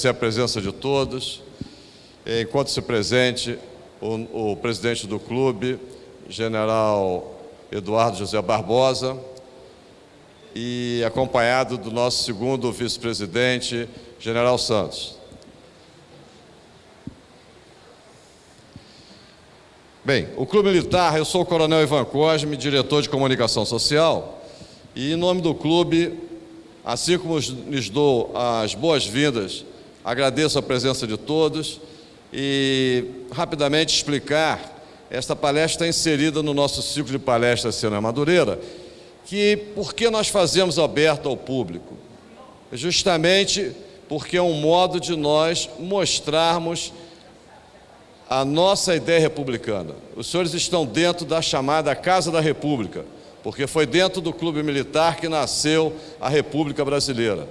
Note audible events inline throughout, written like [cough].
agradecer a presença de todos. Enquanto-se presente o, o presidente do clube, general Eduardo José Barbosa, e acompanhado do nosso segundo vice-presidente, general Santos. Bem, o Clube Militar, eu sou o Coronel Ivan Cosme, diretor de comunicação social, e em nome do clube, assim como lhes dou as boas-vindas, agradeço a presença de todos e rapidamente explicar esta palestra está inserida no nosso ciclo de palestras Cena Madureira, que por que nós fazemos aberto ao público? Justamente porque é um modo de nós mostrarmos a nossa ideia republicana. Os senhores estão dentro da chamada Casa da República, porque foi dentro do Clube Militar que nasceu a República Brasileira.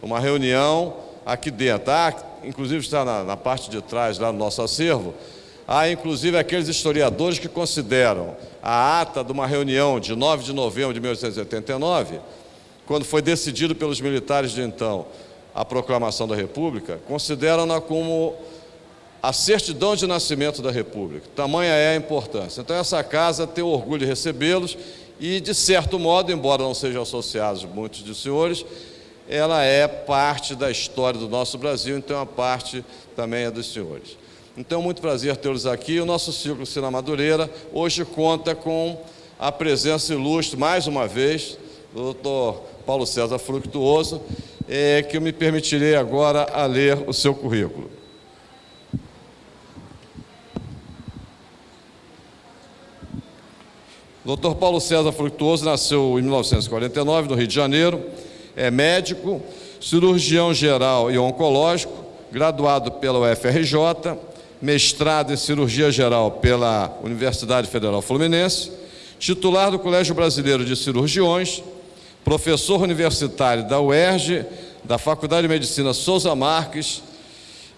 Uma reunião aqui dentro. Ah, inclusive está na, na parte de trás, lá no nosso acervo, Há, inclusive, aqueles historiadores que consideram a ata de uma reunião de 9 de novembro de 1889, quando foi decidido pelos militares de então a proclamação da República, consideram-na como a certidão de nascimento da República. Tamanha é a importância. Então, essa casa tem o orgulho de recebê-los e, de certo modo, embora não sejam associados muitos dos senhores, ela é parte da história do nosso Brasil, então a parte também é dos senhores. Então, muito prazer tê-los aqui. O nosso ciclo Cina Madureira hoje conta com a presença ilustre, mais uma vez, do doutor Paulo César Fructuoso, é, que eu me permitirei agora a ler o seu currículo. Dr. Paulo César Fructuoso nasceu em 1949, no Rio de Janeiro, é médico, cirurgião geral e oncológico, graduado pela UFRJ, mestrado em cirurgia geral pela Universidade Federal Fluminense, titular do Colégio Brasileiro de Cirurgiões, professor universitário da UERJ, da Faculdade de Medicina Souza Marques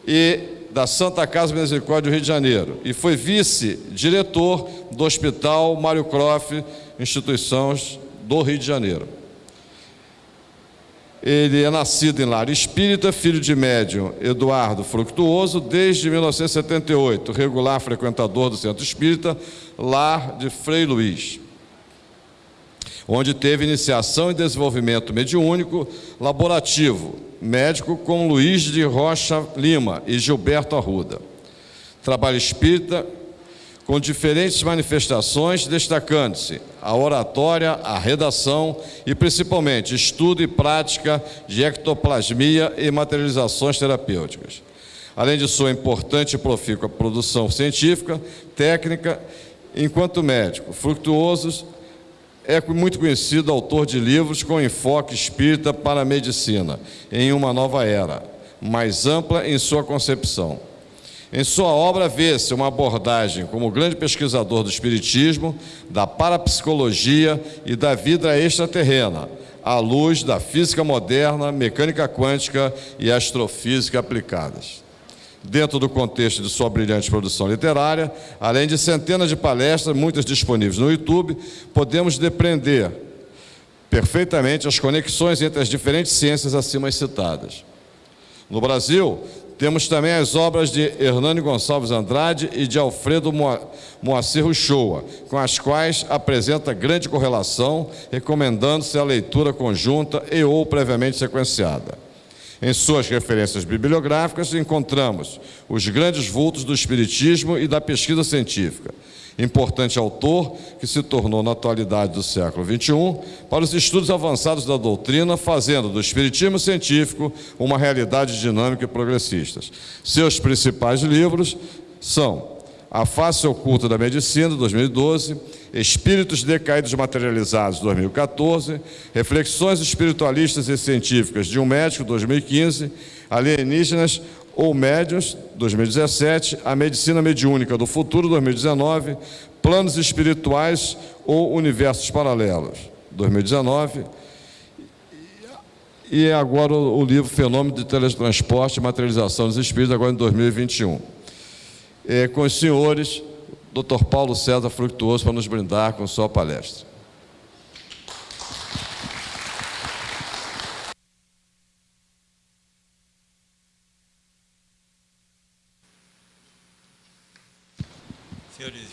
e da Santa Casa Misericórdia do Rio de Janeiro e foi vice-diretor do Hospital Mário Croft, instituições do Rio de Janeiro. Ele é nascido em lar. Espírita, filho de médium. Eduardo Fructuoso, desde 1978, regular frequentador do Centro Espírita, lar de Frei Luiz, onde teve iniciação e desenvolvimento mediúnico laborativo, médico com Luiz de Rocha Lima e Gilberto Arruda. Trabalho espírita com diferentes manifestações, destacando-se a oratória, a redação e, principalmente, estudo e prática de ectoplasmia e materializações terapêuticas. Além de sua importante e profícua produção científica, técnica, enquanto médico, fructuosos, é muito conhecido autor de livros com enfoque espírita para a medicina, em uma nova era, mais ampla em sua concepção em sua obra vê-se uma abordagem como grande pesquisador do espiritismo, da parapsicologia e da vida extraterrena, à luz da física moderna, mecânica quântica e astrofísica aplicadas. Dentro do contexto de sua brilhante produção literária, além de centenas de palestras, muitas disponíveis no YouTube, podemos depreender perfeitamente as conexões entre as diferentes ciências acima citadas. No Brasil, temos também as obras de Hernani Gonçalves Andrade e de Alfredo Moacir Uchoa, com as quais apresenta grande correlação, recomendando-se a leitura conjunta e ou previamente sequenciada. Em suas referências bibliográficas, encontramos os grandes vultos do Espiritismo e da pesquisa científica, importante autor que se tornou na atualidade do século XXI para os estudos avançados da doutrina, fazendo do espiritismo científico uma realidade dinâmica e progressista. Seus principais livros são A Face Oculta da Medicina, 2012, Espíritos Decaídos Materializados, 2014, Reflexões Espiritualistas e Científicas de um Médico, 2015, Alienígenas, ou Médiuns, 2017, A Medicina Mediúnica do Futuro, 2019, Planos Espirituais ou Universos Paralelos, 2019, e agora o livro Fenômeno de Teletransporte e Materialização dos Espíritos, agora em 2021. É, com os senhores, Dr. Paulo César Fructuoso, para nos brindar com sua palestra. senhores,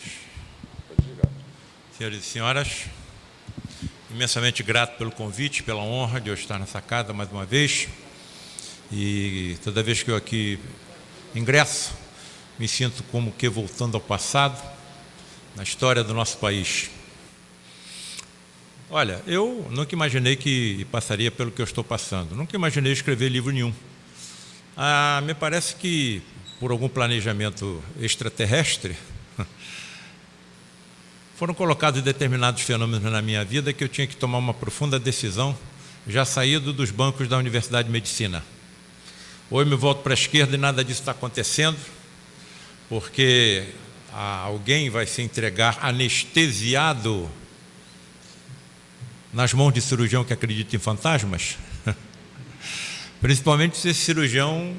senhores e senhoras, imensamente grato pelo convite, pela honra de eu estar nessa casa mais uma vez. E toda vez que eu aqui ingresso, me sinto como que voltando ao passado, na história do nosso país. Olha, eu nunca imaginei que passaria pelo que eu estou passando. Nunca imaginei escrever livro nenhum. Ah, me parece que, por algum planejamento extraterrestre, foram colocados determinados fenômenos na minha vida que eu tinha que tomar uma profunda decisão, já saído dos bancos da Universidade de Medicina. Ou eu me volto para a esquerda e nada disso está acontecendo, porque alguém vai se entregar anestesiado nas mãos de cirurgião que acredita em fantasmas? [laughs] Principalmente se esse cirurgião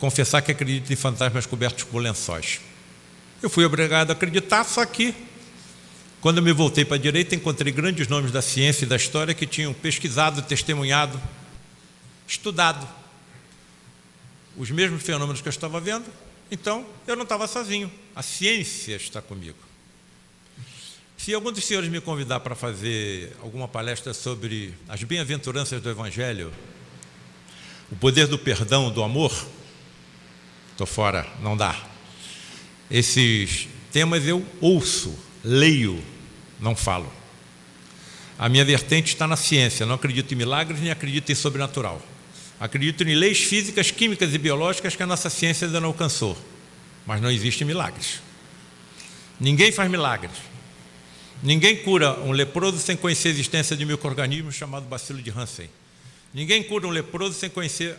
confessar que acredita em fantasmas cobertos por lençóis. Eu fui obrigado a acreditar, só que quando eu me voltei para a direita, encontrei grandes nomes da ciência e da história que tinham pesquisado, testemunhado, estudado os mesmos fenômenos que eu estava vendo, então eu não estava sozinho, a ciência está comigo. Se algum dos senhores me convidar para fazer alguma palestra sobre as bem-aventuranças do Evangelho, o poder do perdão, do amor, estou fora, não dá. Esses temas eu ouço, leio, não falo. A minha vertente está na ciência, não acredito em milagres nem acredito em sobrenatural. Acredito em leis físicas, químicas e biológicas que a nossa ciência ainda não alcançou. Mas não existem milagres. Ninguém faz milagres. Ninguém cura um leproso sem conhecer a existência de um microorganismo chamado bacilo de Hansen. Ninguém cura um leproso sem conhecer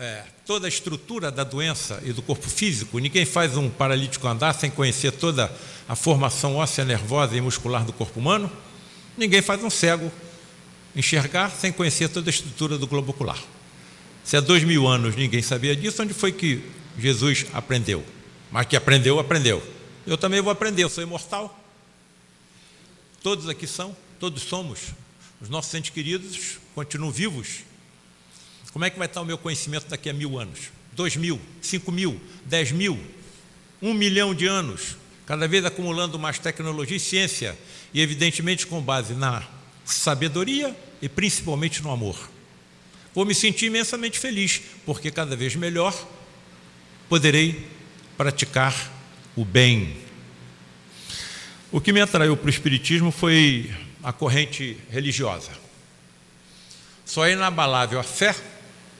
é, toda a estrutura da doença e do corpo físico. Ninguém faz um paralítico andar sem conhecer toda a formação óssea, nervosa e muscular do corpo humano. Ninguém faz um cego enxergar sem conhecer toda a estrutura do globo ocular. Se há dois mil anos ninguém sabia disso, onde foi que Jesus aprendeu? Mas que aprendeu, aprendeu. Eu também vou aprender, eu sou imortal. Todos aqui são, todos somos. Os nossos entes queridos continuam vivos como é que vai estar o meu conhecimento daqui a mil anos? Dois mil, cinco mil, dez mil, um milhão de anos, cada vez acumulando mais tecnologia e ciência, e evidentemente com base na sabedoria e principalmente no amor. Vou me sentir imensamente feliz, porque cada vez melhor poderei praticar o bem. O que me atraiu para o Espiritismo foi a corrente religiosa. Só é inabalável a fé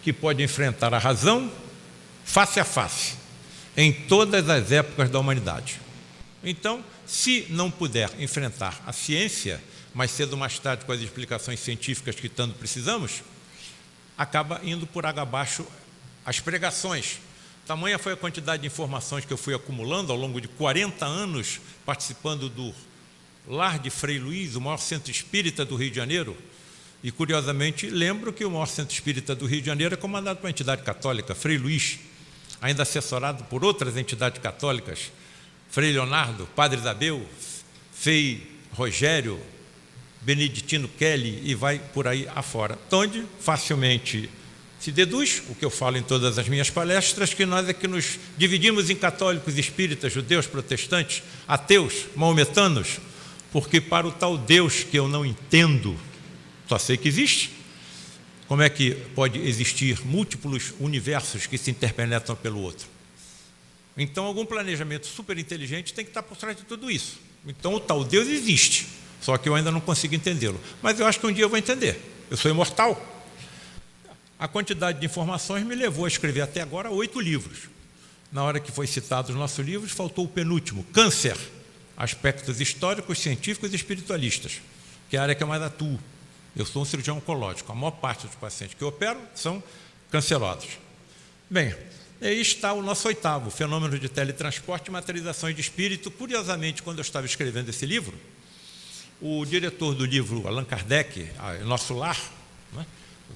que pode enfrentar a razão face a face, em todas as épocas da humanidade. Então, se não puder enfrentar a ciência, mais cedo ou mais tarde com as explicações científicas que tanto precisamos, acaba indo por água abaixo as pregações. Tamanha foi a quantidade de informações que eu fui acumulando ao longo de 40 anos participando do Lar de Frei Luiz, o maior centro espírita do Rio de Janeiro, e, curiosamente, lembro que o maior centro espírita do Rio de Janeiro é comandado por uma entidade católica, Frei Luiz, ainda assessorado por outras entidades católicas, Frei Leonardo, Padre Isabel, Frei Rogério, Beneditino Kelly e vai por aí afora. Onde facilmente se deduz, o que eu falo em todas as minhas palestras, que nós é que nos dividimos em católicos, espíritas, judeus, protestantes, ateus, maometanos, porque para o tal Deus que eu não entendo, só sei que existe. Como é que pode existir múltiplos universos que se interpenetram pelo outro? Então, algum planejamento super inteligente tem que estar por trás de tudo isso. Então, o tal Deus existe, só que eu ainda não consigo entendê-lo. Mas eu acho que um dia eu vou entender. Eu sou imortal. A quantidade de informações me levou a escrever até agora oito livros. Na hora que foi citado os nossos livros, faltou o penúltimo, Câncer, aspectos históricos, científicos e espiritualistas, que é a área que eu mais atuo. Eu sou um cirurgião oncológico. A maior parte dos pacientes que eu opero são cancerosos. Bem, aí está o nosso oitavo, fenômeno de teletransporte e materializações de espírito. Curiosamente, quando eu estava escrevendo esse livro, o diretor do livro, Allan Kardec, Nosso Lar, né,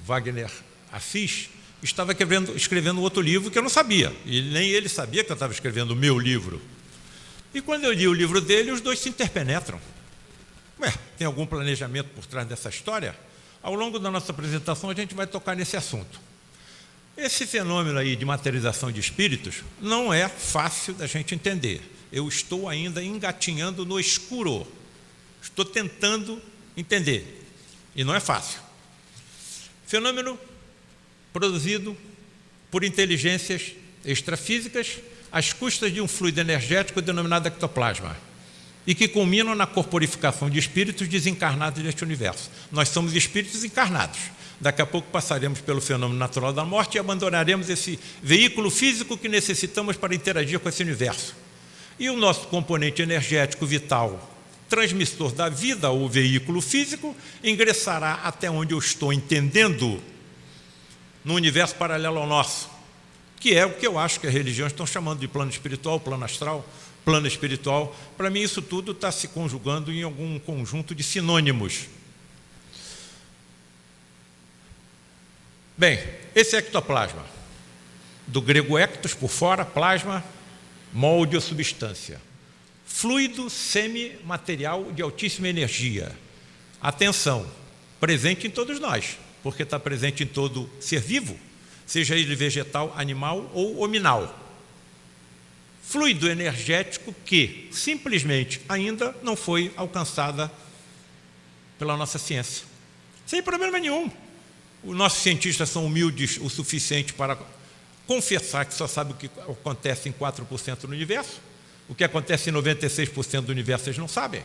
Wagner Assis, estava escrevendo, outro livro que eu não sabia. E nem ele sabia que eu estava escrevendo o meu livro. E quando eu li o livro dele, os dois se interpenetram. Ué, tem algum planejamento por trás dessa história? Ao longo da nossa apresentação, a gente vai tocar nesse assunto. Esse fenômeno aí de materialização de espíritos não é fácil da gente entender. Eu estou ainda engatinhando no escuro. Estou tentando entender. E não é fácil. Fenômeno produzido por inteligências extrafísicas às custas de um fluido energético denominado ectoplasma e que culminam na corporificação de espíritos desencarnados deste universo. Nós somos espíritos encarnados. Daqui a pouco passaremos pelo fenômeno natural da morte e abandonaremos esse veículo físico que necessitamos para interagir com esse universo. E o nosso componente energético vital, transmissor da vida, o veículo físico, ingressará até onde eu estou entendendo no universo paralelo ao nosso, que é o que eu acho que as religiões estão chamando de plano espiritual, plano astral, plano espiritual. Para mim, isso tudo está se conjugando em algum conjunto de sinônimos. Bem, esse ectoplasma, do grego ectos, por fora, plasma, molde ou substância. Fluido semimaterial de altíssima energia. Atenção, presente em todos nós, porque está presente em todo ser vivo, seja ele vegetal, animal ou hominal. Fluido energético que simplesmente ainda não foi alcançada pela nossa ciência. Sem problema nenhum. Os nossos cientistas são humildes o suficiente para confessar que só sabe o que acontece em 4% no universo. O que acontece em 96% do universo eles não sabem.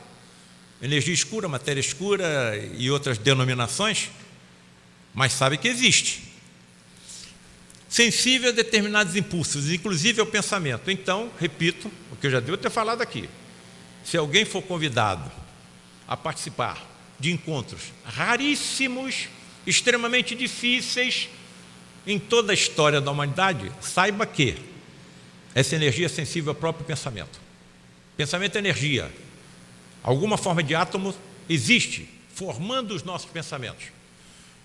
Energia escura, matéria escura e outras denominações, mas sabe que existe. Sensível a determinados impulsos, inclusive ao pensamento. Então, repito, o que eu já devo ter falado aqui. Se alguém for convidado a participar de encontros raríssimos, extremamente difíceis em toda a história da humanidade, saiba que essa energia é sensível ao próprio pensamento. Pensamento é energia. Alguma forma de átomo existe, formando os nossos pensamentos.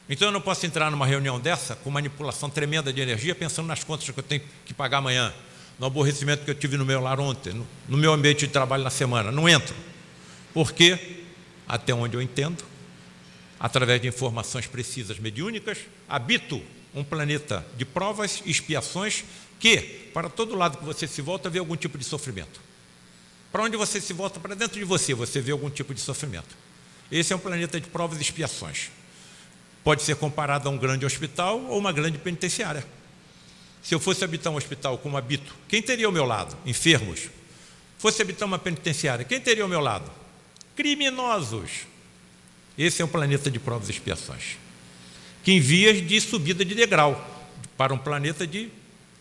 Então eu não posso entrar numa reunião dessa com manipulação tremenda de energia, pensando nas contas que eu tenho que pagar amanhã, no aborrecimento que eu tive no meu lar ontem, no meu ambiente de trabalho na semana. Não entro. Porque, até onde eu entendo, através de informações precisas mediúnicas, habito um planeta de provas e expiações que, para todo lado que você se volta, vê algum tipo de sofrimento. Para onde você se volta, para dentro de você, você vê algum tipo de sofrimento. Esse é um planeta de provas e expiações. Pode ser comparado a um grande hospital ou uma grande penitenciária. Se eu fosse habitar um hospital como habito, quem teria ao meu lado? Enfermos. Fosse habitar uma penitenciária, quem teria ao meu lado? Criminosos. Esse é um planeta de provas e expiações que em vias de subida de degrau para um planeta de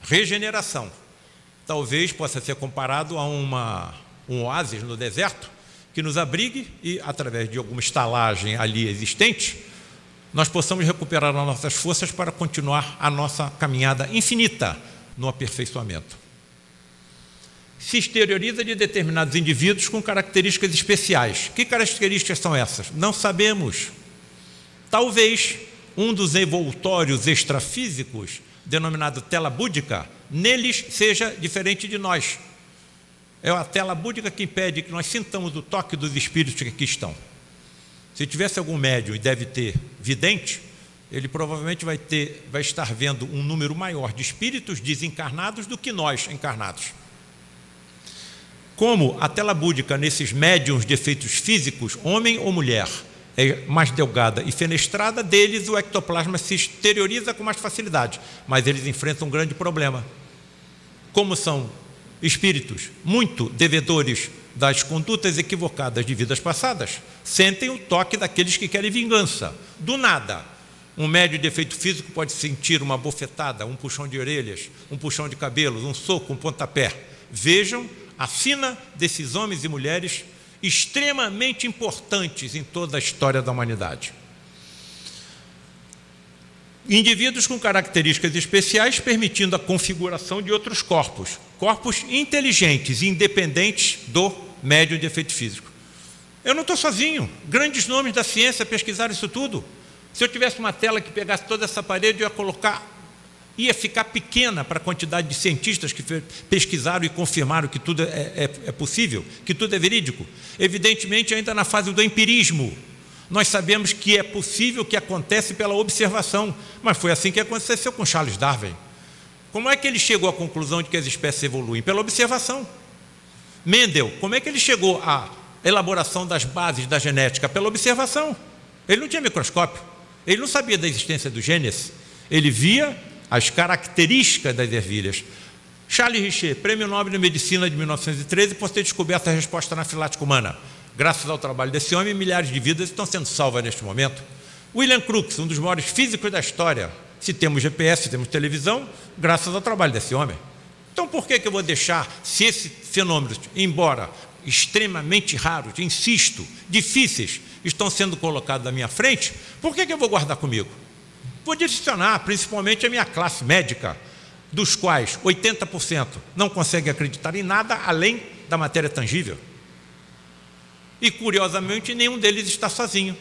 regeneração. Talvez possa ser comparado a uma, um oásis no deserto que nos abrigue e, através de alguma estalagem ali existente, nós possamos recuperar as nossas forças para continuar a nossa caminhada infinita no aperfeiçoamento. Se exterioriza de determinados indivíduos com características especiais. Que características são essas? Não sabemos. Talvez um dos envoltórios extrafísicos, denominado tela búdica, neles seja diferente de nós. É a tela búdica que impede que nós sintamos o toque dos espíritos que aqui estão. Se tivesse algum médium e deve ter vidente, ele provavelmente vai, ter, vai estar vendo um número maior de espíritos desencarnados do que nós encarnados. Como a tela búdica nesses médiums de efeitos físicos, homem ou mulher, é mais delgada e fenestrada, deles o ectoplasma se exterioriza com mais facilidade, mas eles enfrentam um grande problema. Como são espíritos muito devedores das condutas equivocadas de vidas passadas, sentem o toque daqueles que querem vingança. Do nada, um médio de efeito físico pode sentir uma bofetada, um puxão de orelhas, um puxão de cabelos, um soco, um pontapé. Vejam a sina desses homens e mulheres extremamente importantes em toda a história da humanidade. Indivíduos com características especiais permitindo a configuração de outros corpos, corpos inteligentes independentes do médio de efeito físico. Eu não estou sozinho, grandes nomes da ciência pesquisaram isso tudo. Se eu tivesse uma tela que pegasse toda essa parede, eu ia colocar ia ficar pequena para a quantidade de cientistas que pesquisaram e confirmaram que tudo é, é, é, possível, que tudo é verídico. Evidentemente, ainda na fase do empirismo, Nós sabemos que é possível que acontece pela observação, mas foi assim que aconteceu com Charles Darwin. Como é que ele chegou à conclusão de que as espécies evoluem? Pela observação. Mendel, como é que ele chegou à elaboração das bases da genética? Pela observação. Ele não tinha microscópio, ele não sabia da existência do genes, ele via as características das ervilhas. Charles Richer, Prêmio Nobel de Medicina de 1913, por ter descoberto a resposta anafilática humana. Graças ao trabalho desse homem, milhares de vidas estão sendo salvas neste momento. William Crookes, um dos maiores físicos da história. Se temos GPS, se temos televisão, graças ao trabalho desse homem. Então, por que, que eu vou deixar, se esses fenômenos, embora extremamente raros, insisto, difíceis, estão sendo colocados à minha frente, por que, que eu vou guardar comigo? Vou direcionar principalmente a minha classe médica, dos quais 80% não consegue acreditar em nada além da matéria tangível. E, curiosamente, nenhum deles está sozinho,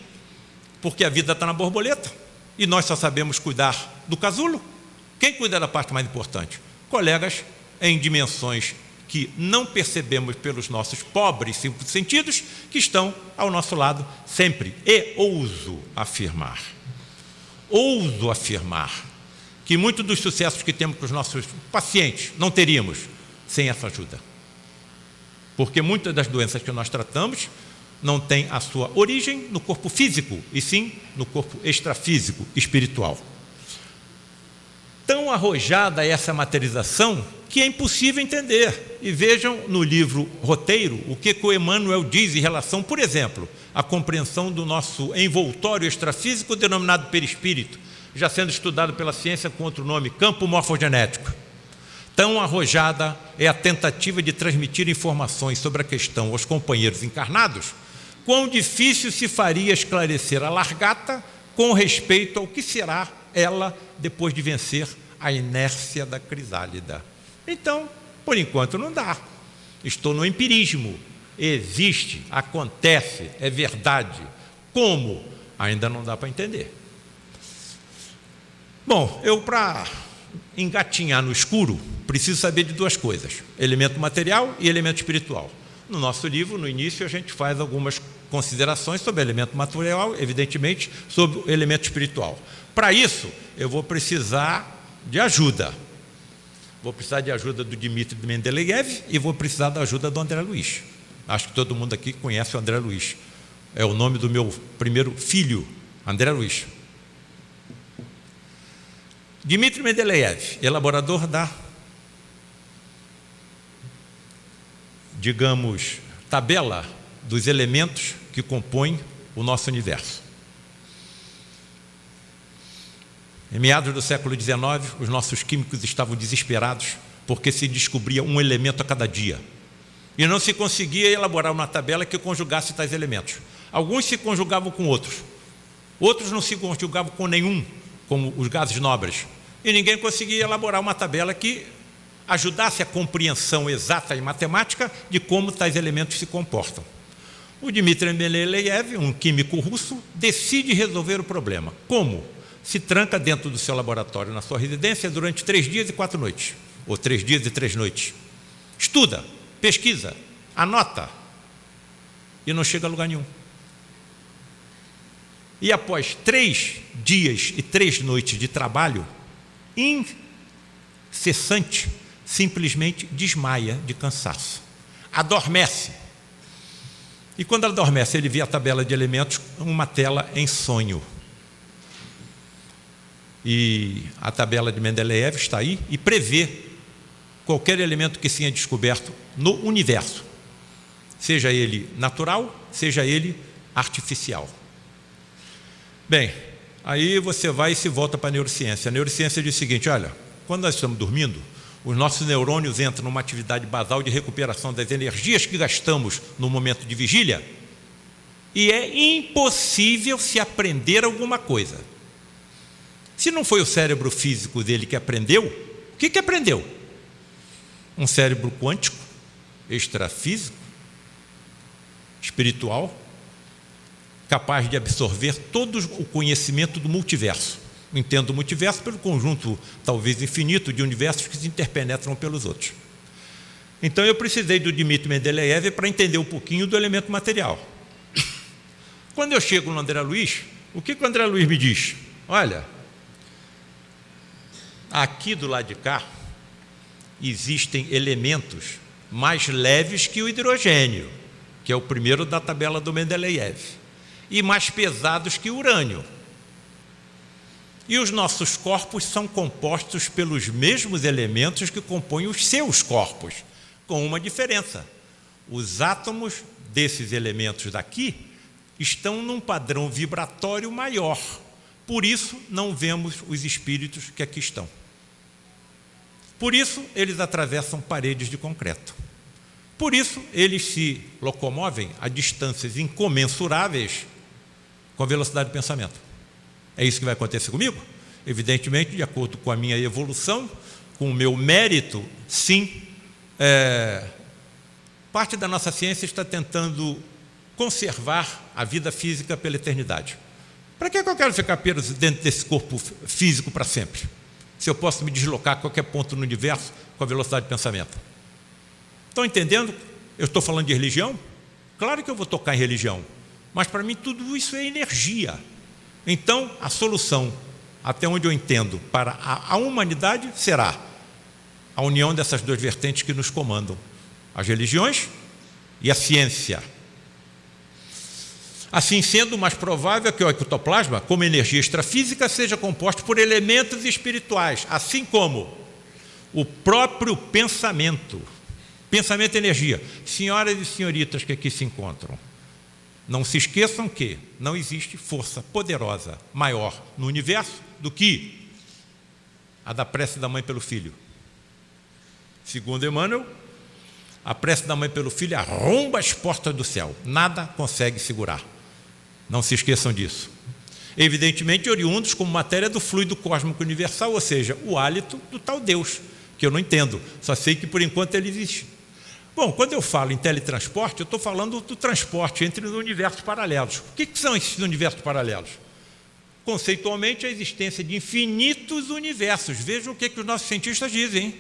porque a vida está na borboleta e nós só sabemos cuidar do casulo. Quem cuida da parte mais importante? Colegas em dimensões que não percebemos pelos nossos pobres cinco sentidos, que estão ao nosso lado sempre. E ouso afirmar, ouso afirmar, que muitos dos sucessos que temos com os nossos pacientes não teríamos sem essa ajuda. Porque muitas das doenças que nós tratamos não têm a sua origem no corpo físico, e sim no corpo extrafísico, espiritual. Tão arrojada é essa materialização que é impossível entender. E vejam no livro Roteiro o que, que o Emmanuel diz em relação, por exemplo, à compreensão do nosso envoltório extrafísico denominado perispírito, já sendo estudado pela ciência com outro nome, campo morfogenético. Tão arrojada é a tentativa de transmitir informações sobre a questão aos companheiros encarnados, quão difícil se faria esclarecer a largata com respeito ao que será ela depois de vencer a inércia da crisálida. Então, por enquanto não dá. Estou no empirismo. Existe, acontece, é verdade. Como? Ainda não dá para entender. Bom, eu para engatinhar no escuro, preciso saber de duas coisas: elemento material e elemento espiritual. No nosso livro, no início, a gente faz algumas considerações sobre elemento material, evidentemente, sobre o elemento espiritual. Para isso, eu vou precisar de ajuda. Vou precisar de ajuda do Dmitry Mendeleev e vou precisar da ajuda do André Luiz. Acho que todo mundo aqui conhece o André Luiz. É o nome do meu primeiro filho, André Luiz. Dmitry Mendeleev, elaborador da, digamos, tabela dos elementos que compõem o nosso universo. Em meados do século XIX, os nossos químicos estavam desesperados porque se descobria um elemento a cada dia. E não se conseguia elaborar uma tabela que conjugasse tais elementos. Alguns se conjugavam com outros, outros não se conjugavam com nenhum, como os gases nobres. E ninguém conseguia elaborar uma tabela que ajudasse a compreensão exata em matemática de como tais elementos se comportam. O Dmitry Mendeleev, um químico russo, decide resolver o problema. Como? Se tranca dentro do seu laboratório, na sua residência, durante três dias e quatro noites, ou três dias e três noites. Estuda, pesquisa, anota, e não chega a lugar nenhum. E após três dias e três noites de trabalho, incessante, simplesmente desmaia de cansaço. Adormece. E quando ela adormece, ele vê a tabela de elementos, uma tela em sonho. E a tabela de Mendeleev está aí e prevê qualquer elemento que seja descoberto no universo, seja ele natural, seja ele artificial. Bem, Aí você vai e se volta para a neurociência. A neurociência diz o seguinte: olha, quando nós estamos dormindo, os nossos neurônios entram numa atividade basal de recuperação das energias que gastamos no momento de vigília, e é impossível se aprender alguma coisa. Se não foi o cérebro físico dele que aprendeu, o que, que aprendeu? Um cérebro quântico, extrafísico, espiritual, capaz de absorver todo o conhecimento do multiverso. Entendo o multiverso pelo conjunto, talvez infinito, de universos que se interpenetram pelos outros. Então eu precisei do Dmitry Mendeleev para entender um pouquinho do elemento material. Quando eu chego no André Luiz, o que, que o André Luiz me diz? Olha, aqui do lado de cá existem elementos mais leves que o hidrogênio, que é o primeiro da tabela do Mendeleev, e mais pesados que o urânio. E os nossos corpos são compostos pelos mesmos elementos que compõem os seus corpos, com uma diferença. Os átomos desses elementos daqui estão num padrão vibratório maior. Por isso, não vemos os espíritos que aqui estão. Por isso, eles atravessam paredes de concreto. Por isso, eles se locomovem a distâncias incomensuráveis com a velocidade do pensamento. É isso que vai acontecer comigo? Evidentemente, de acordo com a minha evolução, com o meu mérito, sim. É, parte da nossa ciência está tentando conservar a vida física pela eternidade. Para que eu quero ficar preso dentro desse corpo físico para sempre? Se eu posso me deslocar a qualquer ponto no universo com a velocidade de pensamento. Estão entendendo? Eu estou falando de religião? Claro que eu vou tocar em religião, mas para mim tudo isso é energia. Então, a solução, até onde eu entendo, para a, humanidade será a união dessas duas vertentes que nos comandam: as religiões e a ciência. Assim sendo, mais provável é que o ectoplasma, como energia extrafísica, seja composto por elementos espirituais, assim como o próprio pensamento. Pensamento e energia. Senhoras e senhoritas que aqui se encontram, não se esqueçam que não existe força poderosa maior no universo do que a da prece da mãe pelo filho. Segundo Emmanuel, a prece da mãe pelo filho arromba as portas do céu. Nada consegue segurar. Não se esqueçam disso. Evidentemente, oriundos como matéria do fluido cósmico universal, ou seja, o hálito do tal Deus, que eu não entendo, só sei que por enquanto ele existe. Bom, quando eu falo em teletransporte, eu estou falando do transporte entre os universos paralelos. O que, que são esses universos paralelos? Conceitualmente, a existência de infinitos universos. Vejam o que, que os nossos cientistas dizem.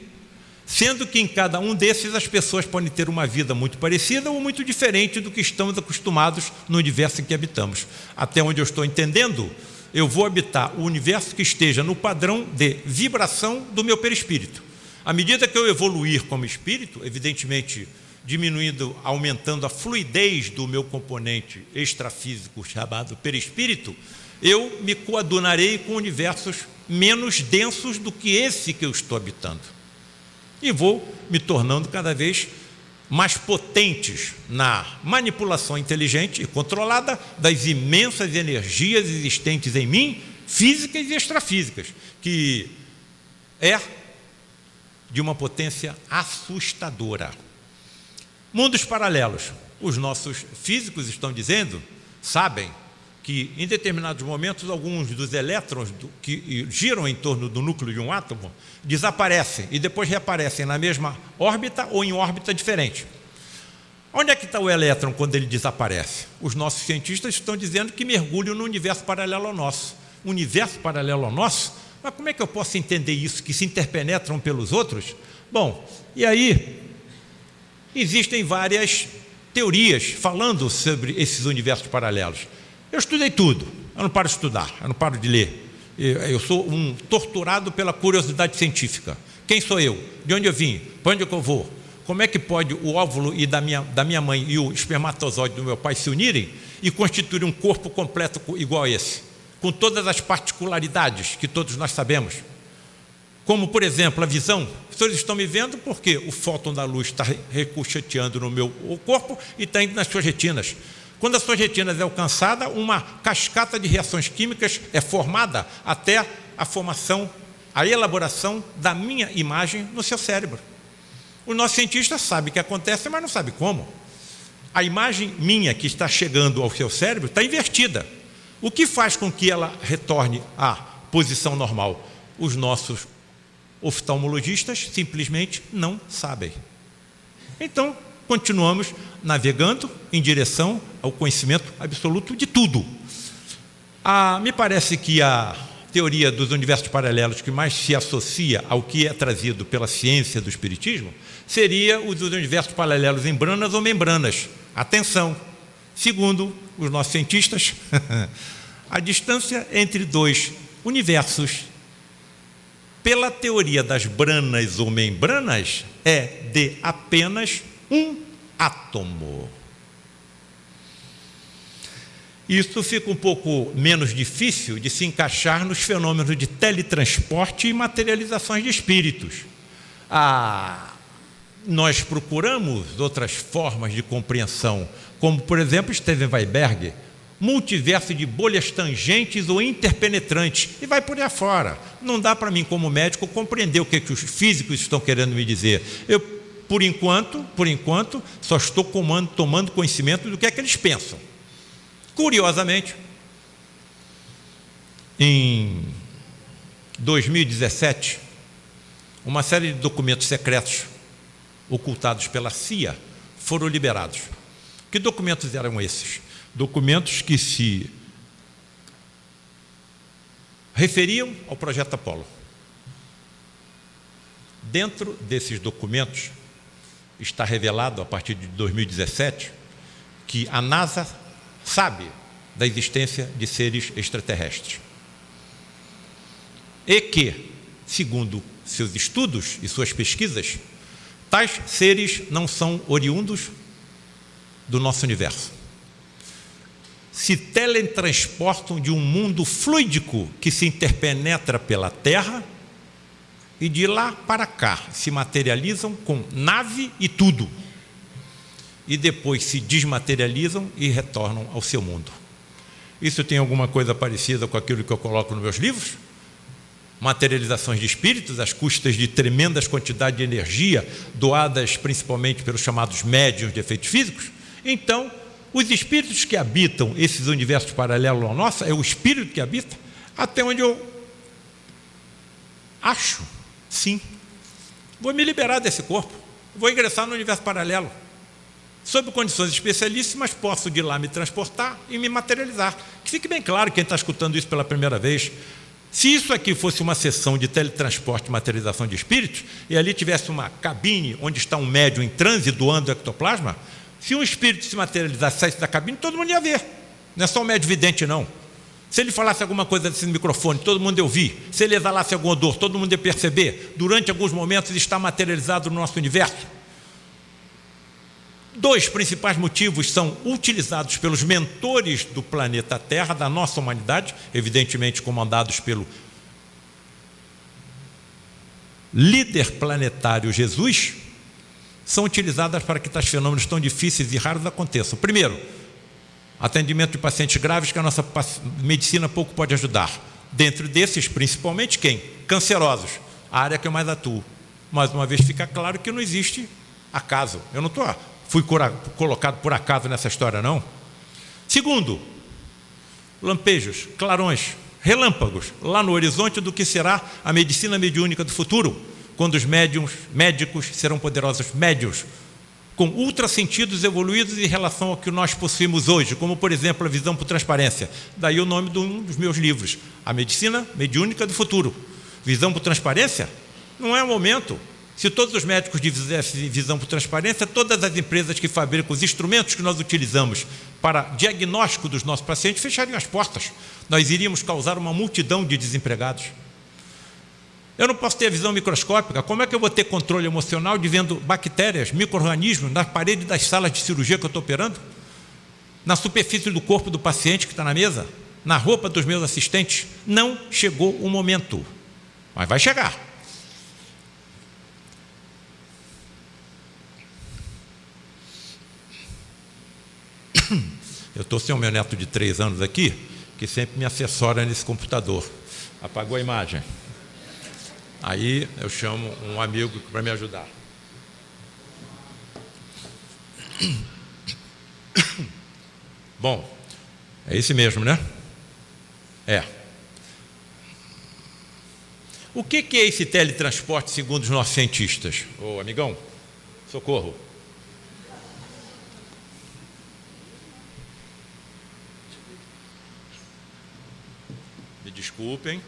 Sendo que em cada um desses as pessoas podem ter uma vida muito parecida ou muito diferente do que estamos acostumados no universo em que habitamos. Até onde eu estou entendendo, eu vou habitar o universo que esteja no padrão de vibração do meu perispírito. À medida que eu evoluir como espírito, evidentemente diminuindo, aumentando a fluidez do meu componente extrafísico chamado perispírito, eu me coadunarei com universos menos densos do que esse que eu estou habitando. E vou me tornando cada vez mais potentes na manipulação inteligente e controlada das imensas energias existentes em mim, físicas e extrafísicas, que é de uma potência assustadora. Mundos paralelos. Os nossos físicos estão dizendo, sabem, que em determinados momentos alguns dos elétrons que giram em torno do núcleo de um átomo desaparecem e depois reaparecem na mesma órbita ou em órbita diferente. Onde é que está o elétron quando ele desaparece? Os nossos cientistas estão dizendo que mergulham no universo paralelo ao nosso. universo paralelo ao nosso mas como é que eu posso entender isso, que se interpenetram pelos outros? Bom, e aí existem várias teorias falando sobre esses universos paralelos. Eu estudei tudo, eu não paro de estudar, eu não paro de ler. Eu sou um torturado pela curiosidade científica. Quem sou eu? De onde eu vim? Para onde é eu vou? Como é que pode o óvulo e da minha, da minha mãe e o espermatozoide do meu pai se unirem e constituir um corpo completo igual a esse? Com todas as particularidades que todos nós sabemos. Como, por exemplo, a visão. Vocês estão me vendo porque o fóton da luz está ricocheteando no meu corpo e está indo nas suas retinas. Quando as suas retinas é alcançada, uma cascata de reações químicas é formada até a formação, a elaboração da minha imagem no seu cérebro. O nosso cientista sabe que acontece, mas não sabe como. A imagem minha que está chegando ao seu cérebro está invertida. O que faz com que ela retorne à posição normal? Os nossos oftalmologistas simplesmente não sabem. Então, continuamos navegando em direção ao conhecimento absoluto de tudo. Ah, me parece que a teoria dos universos paralelos que mais se associa ao que é trazido pela ciência do Espiritismo seria os universos paralelos em branas ou membranas. Atenção! Segundo os nossos cientistas, [laughs] a distância entre dois universos, pela teoria das branas ou membranas, é de apenas um átomo. Isso fica um pouco menos difícil de se encaixar nos fenômenos de teletransporte e materializações de espíritos. Ah, nós procuramos outras formas de compreensão, como, por exemplo, Steven Weinberg, multiverso de bolhas tangentes ou interpenetrantes, e vai por aí afora. Não dá para mim, como médico, compreender o que, que os físicos estão querendo me dizer. Eu, por enquanto, por enquanto, só estou comando, tomando conhecimento do que é que eles pensam. Curiosamente, em 2017, uma série de documentos secretos ocultados pela CIA foram liberados. Que documentos eram esses? Documentos que se referiam ao projeto Apolo. Dentro desses documentos está revelado, a partir de 2017, que a NASA sabe da existência de seres extraterrestres. E que, segundo seus estudos e suas pesquisas, tais seres não são oriundos do nosso universo. Se teletransportam de um mundo fluídico que se interpenetra pela Terra e de lá para cá se materializam com nave e tudo e depois se desmaterializam e retornam ao seu mundo. Isso tem alguma coisa parecida com aquilo que eu coloco nos meus livros? Materializações de espíritos, às custas de tremendas quantidades de energia, doadas principalmente pelos chamados médiums de efeitos físicos? Então, os espíritos que habitam esses universos paralelos ao nosso, é o espírito que habita, até onde eu acho, sim. Vou me liberar desse corpo, vou ingressar no universo paralelo. Sob condições especialíssimas, posso de lá me transportar e me materializar. Que fique bem claro quem está escutando isso pela primeira vez. Se isso aqui fosse uma sessão de teletransporte e materialização de espíritos, e ali tivesse uma cabine onde está um médium em transe doando ectoplasma, se um espírito se materializasse saísse da cabine, todo mundo ia ver. Não é só o médium vidente, não. Se ele falasse alguma coisa desse microfone, todo mundo ia ouvir. Se ele exalasse alguma dor, todo mundo ia perceber. Durante alguns momentos está materializado no nosso universo. Dois principais motivos são utilizados pelos mentores do planeta Terra, da nossa humanidade, evidentemente comandados pelo líder planetário Jesus, são utilizadas para que tais fenômenos tão difíceis e raros aconteçam. Primeiro, atendimento de pacientes graves que a nossa medicina pouco pode ajudar. Dentro desses, principalmente quem? Cancerosos, a área que eu mais atuo. Mais uma vez fica claro que não existe acaso. Eu não estou fui colocado por acaso nessa história, não. Segundo, lampejos, clarões, relâmpagos, lá no horizonte do que será a medicina mediúnica do futuro, quando os médiums, médicos serão poderosos médios, com ultrassentidos evoluídos em relação ao que nós possuímos hoje, como, por exemplo, a visão por transparência. Daí o nome de um dos meus livros, A Medicina Mediúnica do Futuro. Visão por transparência? Não é o momento. Se todos os médicos tivessem visão por transparência, todas as empresas que fabricam os instrumentos que nós utilizamos para diagnóstico dos nossos pacientes fechariam as portas. Nós iríamos causar uma multidão de desempregados. Eu não posso ter visão microscópica. Como é que eu vou ter controle emocional de vendo bactérias, micro-organismos na parede das salas de cirurgia que eu estou operando? Na superfície do corpo do paciente que está na mesa? Na roupa dos meus assistentes? Não chegou o momento. Mas vai chegar. [coughs] Eu estou sem o meu neto de três anos aqui, que sempre me assessora nesse computador. Apagou a imagem. Aí eu chamo um amigo para me ajudar. [coughs] Bom, é esse mesmo, né? É. O que é esse teletransporte segundo os nossos cientistas? Ô, amigão, socorro. desculpem.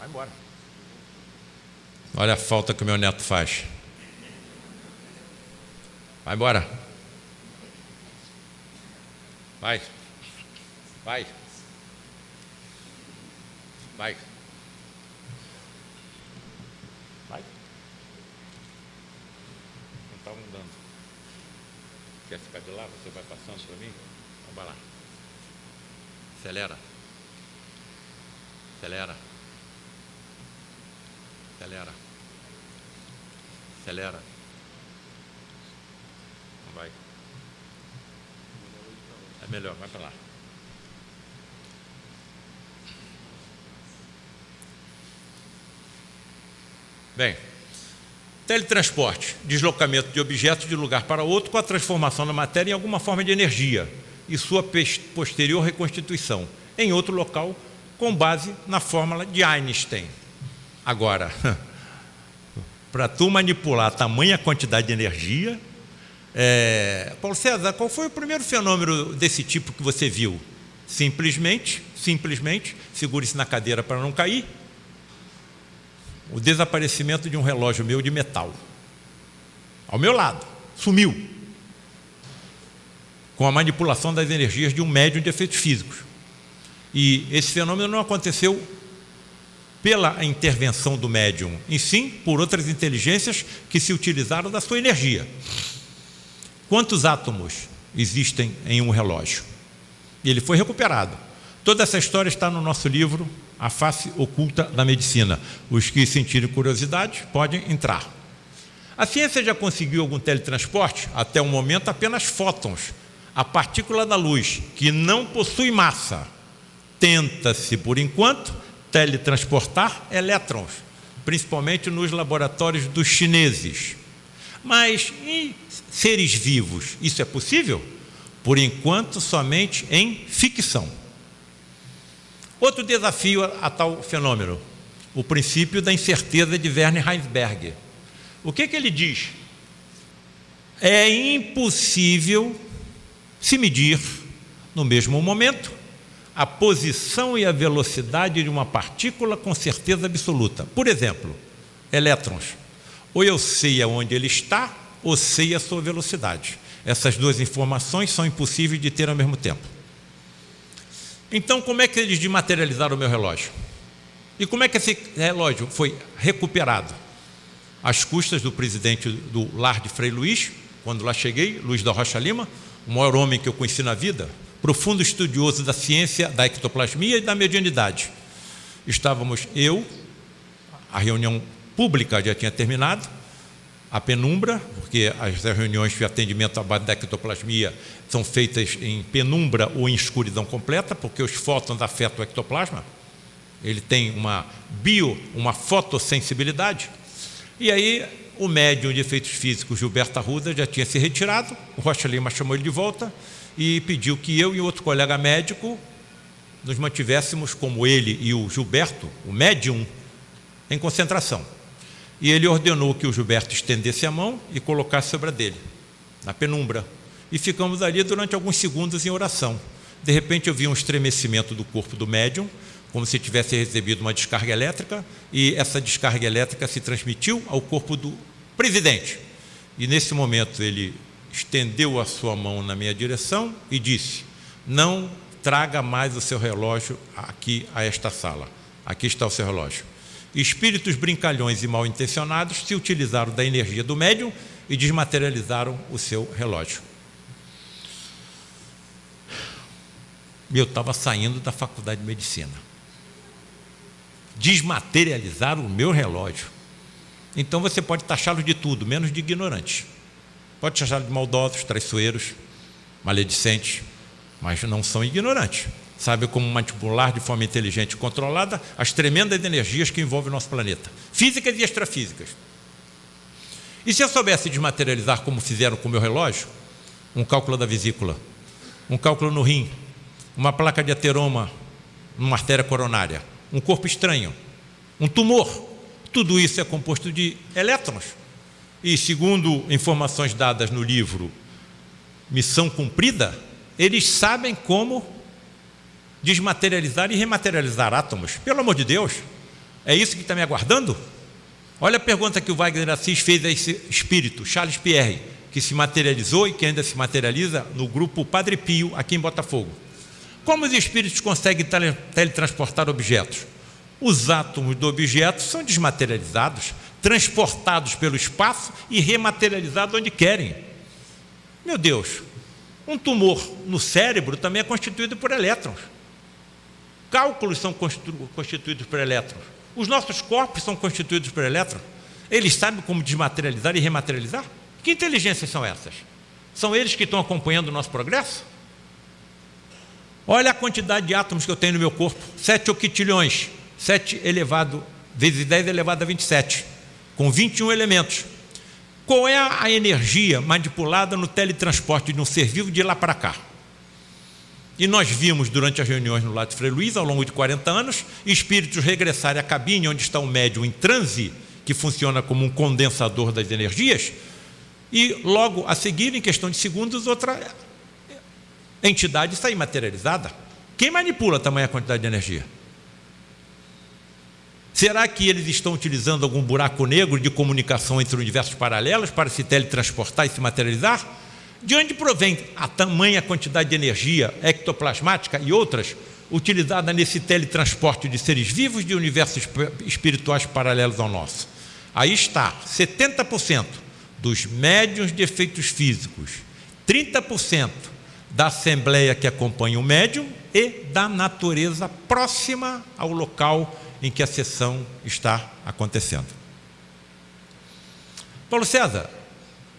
Vai embora. Olha a falta que o meu neto faz. Vai embora. Vai. Vai. Vai. Vai. Não está mudando. Quer ficar de lá? Você vai passando para mim? Então vai lá. Acelera. Acelera. Acelera. Acelera. Vai. É melhor, vai para lá. Bem, teletransporte, deslocamento de objetos de lugar para outro com a transformação da matéria em alguma forma de energia e sua posterior reconstituição em outro local com base na fórmula de Einstein. Agora, [laughs] para tu manipular tamanha quantidade de energia, é... Paulo César, qual foi o primeiro fenômeno desse tipo que você viu? Simplesmente, simplesmente, segure-se na cadeira para não cair, o desaparecimento de um relógio meu de metal. Ao meu lado, sumiu. Com a manipulação das energias de um médium de efeitos físicos. E esse fenômeno não aconteceu pela intervenção do médium, e sim por outras inteligências que se utilizaram da sua energia. Quantos átomos existem em um relógio? E ele foi recuperado. Toda essa história está no nosso livro a face oculta da medicina. Os que sentirem curiosidade podem entrar. A ciência já conseguiu algum teletransporte? Até o momento, apenas fótons, a partícula da luz, que não possui massa. Tenta-se, por enquanto, teletransportar elétrons, principalmente nos laboratórios dos chineses. Mas em seres vivos, isso é possível? Por enquanto, somente em ficção. Outro desafio a, tal fenômeno, o princípio da incerteza de Werner Heisenberg. O que, que ele diz? É impossível se medir no mesmo momento a posição e a velocidade de uma partícula com certeza absoluta. Por exemplo, elétrons. Ou eu sei aonde ele está, ou sei a sua velocidade. Essas duas informações são impossíveis de ter ao mesmo tempo. Então, como é que eles desmaterializaram o meu relógio? E como é que esse relógio foi recuperado? Às custas do presidente do lar de Frei Luiz, quando lá cheguei, Luiz da Rocha Lima, o maior homem que eu conheci na vida, profundo estudioso da ciência da ectoplasmia e da mediunidade. Estávamos eu, a reunião pública já tinha terminado, a penumbra, porque as reuniões de atendimento à base da ectoplasmia são feitas em penumbra ou em escuridão completa, porque os fótons afetam o ectoplasma. Ele tem uma bio, uma fotossensibilidade. E aí o médium de efeitos físicos Gilberto Arruda já tinha se retirado, o Rocha Lima chamou ele de volta e pediu que eu e outro colega médico nos mantivéssemos como ele e o Gilberto, o médium, em concentração. E ele ordenou que o Gilberto estendesse a mão e colocasse sobre a dele, na penumbra. E ficamos ali durante alguns segundos em oração. De repente eu vi um estremecimento do corpo do médium, como se tivesse recebido uma descarga elétrica, e essa descarga elétrica se transmitiu ao corpo do presidente. E nesse momento ele estendeu a sua mão na minha direção e disse: Não traga mais o seu relógio aqui a esta sala. Aqui está o seu relógio. Espíritos brincalhões e mal intencionados se utilizaram da energia do médium e desmaterializaram o seu relógio. Eu estava saindo da faculdade de medicina. Desmaterializaram o meu relógio. Então você pode taxá-los de tudo, menos de ignorantes. Pode taxá-los de maldosos, traiçoeiros, maledicentes, mas não são ignorantes sabe como manipular de forma inteligente e controlada as tremendas energias que envolvem o nosso planeta, físicas e extrafísicas. E se eu soubesse desmaterializar como fizeram com o meu relógio, um cálculo da vesícula, um cálculo no rim, uma placa de ateroma numa artéria coronária, um corpo estranho, um tumor, tudo isso é composto de elétrons. E segundo informações dadas no livro Missão Cumprida, eles sabem como desmaterializar e rematerializar átomos. Pelo amor de Deus, é isso que está me aguardando? Olha a pergunta que o Wagner Assis fez a esse espírito, Charles Pierre. que se materializou e que ainda se materializa no grupo Padre Pio, aqui em Botafogo. Como os espíritos conseguem teletransportar objetos? Os átomos do objeto são desmaterializados, transportados pelo espaço e rematerializados onde querem. Meu Deus, um tumor no cérebro também é constituído por elétrons. Cálculos são constituídos por elétrons. Os nossos corpos são constituídos por elétrons. Eles sabem como desmaterializar e rematerializar? Que inteligências são essas? São eles que estão acompanhando o nosso progresso? Olha a quantidade de átomos que eu tenho no meu corpo. 7 octilhões. 7 elevado, vezes 10 elevado a 27. Com 21 elementos. Qual é a energia manipulada no teletransporte de um ser vivo de lá para cá? E nós vimos durante as reuniões no lado de Frei Luiz, ao longo de 40 anos, espíritos regressarem à cabine onde está o médium em transe, que funciona como um condensador das energias, e logo a seguir, em questão de segundos, outra entidade sair materializada. Quem manipula tamanha quantidade de energia? Será que eles estão utilizando algum buraco negro de comunicação entre universos paralelos para se teletransportar e se materializar? De onde provém a tamanha quantidade de energia ectoplasmática e outras utilizada nesse teletransporte de seres vivos de universos espirituais paralelos ao nosso? Aí está, 70% dos médiuns de efeitos físicos, 30% da assembleia que acompanha o médium e da natureza próxima ao local em que a sessão está acontecendo. Paulo César,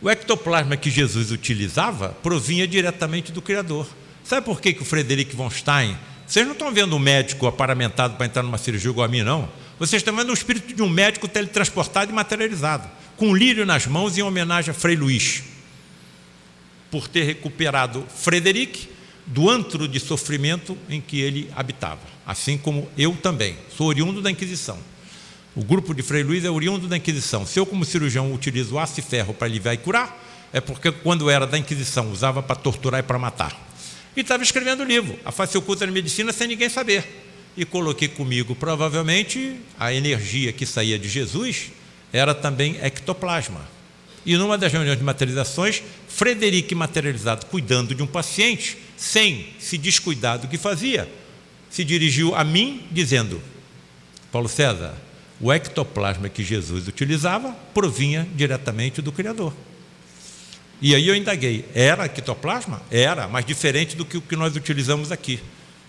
o ectoplasma que Jesus utilizava provinha diretamente do Criador. Sabe por que, que o Frederic von Stein... Vocês não estão vendo um médico aparamentado para entrar numa cirurgia igual a mim, não. Vocês estão vendo o espírito de um médico teletransportado e materializado, com um lírio nas mãos em homenagem a Frei Luís, por ter recuperado Frederic do antro de sofrimento em que ele habitava, assim como eu também, sou oriundo da Inquisição. O grupo de Frei Luís é oriundo da Inquisição. Se eu, como cirurgião, utilizo aço e ferro para aliviar e curar, é porque, quando era da Inquisição, usava para torturar e para matar. E estava escrevendo o livro, A Face Oculta da Medicina, sem ninguém saber. E coloquei comigo, provavelmente, a energia que saía de Jesus era também ectoplasma. E numa das reuniões de materializações, Frederic materializado cuidando de um paciente, sem se descuidar do que fazia, se dirigiu a mim dizendo, Paulo César, o ectoplasma que Jesus utilizava provinha diretamente do Criador. E aí eu indaguei, era ectoplasma? Era, mas diferente do que o que nós utilizamos aqui.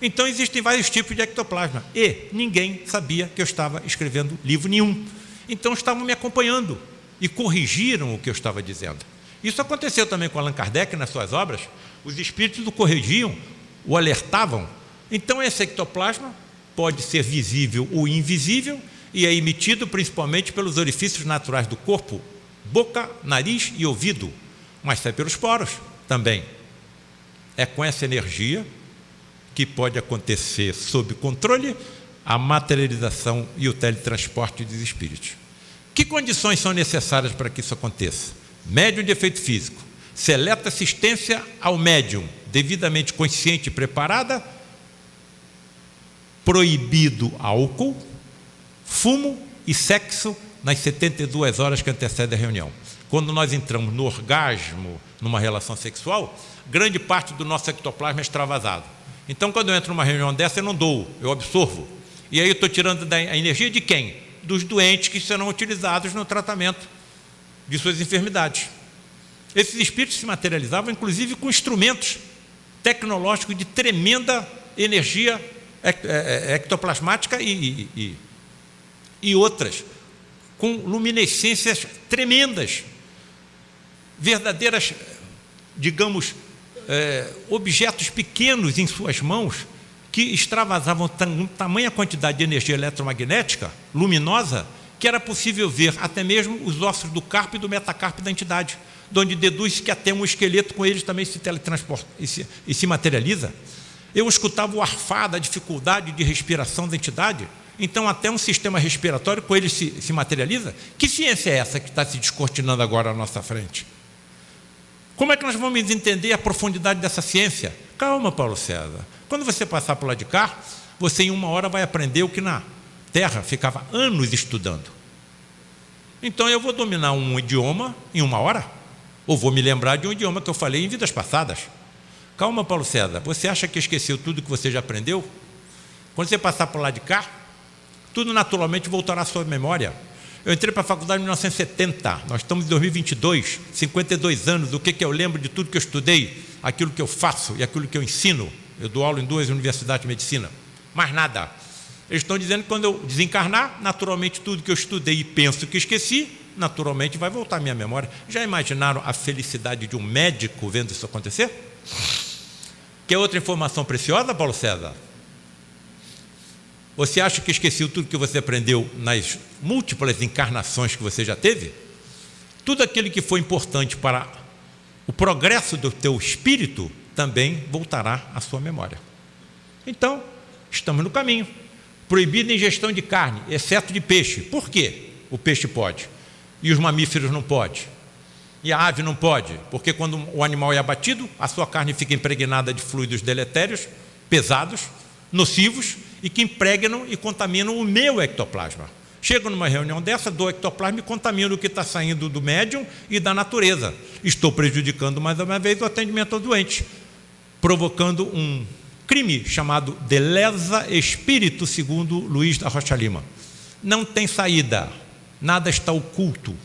Então existem vários tipos de ectoplasma e ninguém sabia que eu estava escrevendo livro nenhum. Então estavam me acompanhando e corrigiram o que eu estava dizendo. Isso aconteceu também com Allan Kardec nas suas obras. Os espíritos o corrigiam, o alertavam. Então esse ectoplasma pode ser visível ou invisível e é emitido principalmente pelos orifícios naturais do corpo, boca, nariz e ouvido, mas sai pelos poros também. É com essa energia que pode acontecer sob controle a materialização e o teletransporte dos espíritos. Que condições são necessárias para que isso aconteça? Médium de efeito físico, seleta assistência ao médium, devidamente consciente e preparada, proibido álcool, fumo e sexo nas 72 horas que antecedem a reunião. Quando nós entramos no orgasmo, numa relação sexual, grande parte do nosso ectoplasma é extravasado. Então, quando eu entro numa reunião dessa, eu não dou, eu absorvo. E aí eu estou tirando da energia de quem? Dos doentes que serão utilizados no tratamento de suas enfermidades. Esses espíritos se materializavam, inclusive, com instrumentos tecnológicos de tremenda energia é, é, ectoplasmática e, e, e outras, com luminescências tremendas, verdadeiras, digamos, é, objetos pequenos em suas mãos que extravasavam tamanha quantidade de energia eletromagnética luminosa que era possível ver até mesmo os ossos do carpo e do metacarpo da entidade, de onde deduz que até um esqueleto com eles também se teletransporta e se, e se materializa. Eu escutava o arfar da dificuldade de respiração da entidade, então até um sistema respiratório com ele se, se materializa. Que ciência é essa que está se descortinando agora à nossa frente? Como é que nós vamos entender a profundidade dessa ciência? Calma, Paulo César. Quando você passar por lá de cá, você em uma hora vai aprender o que na Terra ficava anos estudando. Então eu vou dominar um idioma em uma hora? Ou vou me lembrar de um idioma que eu falei em vidas passadas. Calma, Paulo César, você acha que esqueceu tudo que você já aprendeu? Quando você passar por lá de cá, tudo naturalmente voltará à sua memória. Eu entrei para a faculdade em 1970, nós estamos em 2022, 52 anos, o que, que eu lembro de tudo que eu estudei, aquilo que eu faço e aquilo que eu ensino. Eu dou aula em duas universidades de medicina. Mais nada. Eles estão dizendo que quando eu desencarnar, naturalmente tudo que eu estudei e penso que esqueci, naturalmente vai voltar à minha memória. Já imaginaram a felicidade de um médico vendo isso acontecer? Quer outra informação preciosa, Paulo César? Você acha que esqueceu tudo que você aprendeu nas múltiplas encarnações que você já teve? Tudo aquilo que foi importante para o progresso do teu espírito também voltará à sua memória. Então, estamos no caminho. Proibida a ingestão de carne, exceto de peixe. Por quê? O peixe pode. E os mamíferos não podem. E a ave não pode, porque quando o animal é abatido, a sua carne fica impregnada de fluidos deletérios, pesados, nocivos, e que impregnam e contaminam o meu ectoplasma. Chego numa reunião dessa, dou ectoplasma e contamino o que está saindo do médium e da natureza. Estou prejudicando mais uma vez o atendimento ao doente, provocando um crime chamado de lesa espírito, segundo Luiz da Rocha Lima. Não tem saída, nada está oculto.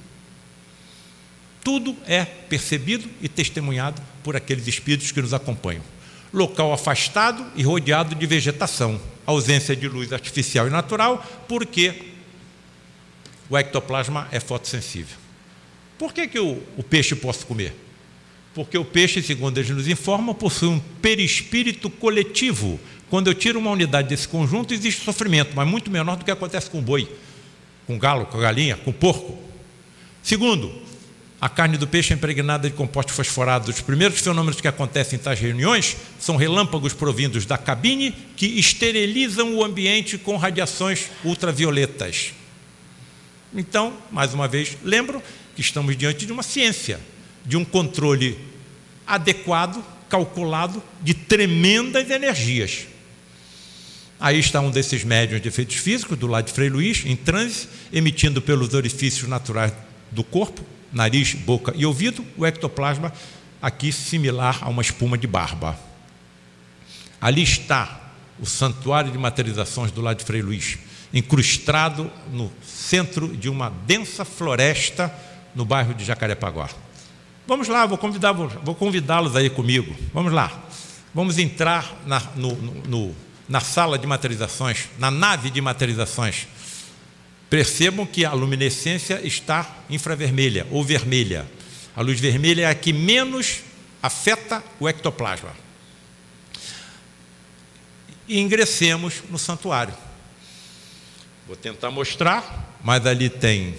Tudo é percebido e testemunhado por aqueles espíritos que nos acompanham local afastado e rodeado de vegetação, ausência de luz artificial e natural, porque o ectoplasma é fotossensível. Por que, que o, o peixe pode comer? Porque o peixe, segundo eles nos informam, possui um perispírito coletivo. Quando eu tiro uma unidade desse conjunto, existe sofrimento, mas muito menor do que acontece com o boi, com galo, com galinha, com porco. Segundo, a carne do peixe é impregnada de compostos fosforados. Os primeiros fenômenos que acontecem em tais reuniões são relâmpagos provindos da cabine que esterilizam o ambiente com radiações ultravioletas. Então, mais uma vez, lembro que estamos diante de uma ciência, de um controle adequado, calculado, de tremendas energias. Aí está um desses médiums de efeitos físicos, do lado de Frei Luís, em transe, emitindo pelos orifícios naturais do corpo, nariz, boca e ouvido, o ectoplasma aqui similar a uma espuma de barba. Ali está o santuário de materializações do lado de Frei Luís, incrustado no centro de uma densa floresta no bairro de Jacarepaguá. Vamos lá, vou convidá-los aí comigo. Vamos lá. Vamos entrar na, no, no, na sala de materializações, na nave de materializações Percebam que a luminescência está infravermelha ou vermelha. A luz vermelha é a que menos afeta o ectoplasma. E ingressemos no santuário. Vou tentar mostrar, mas ali tem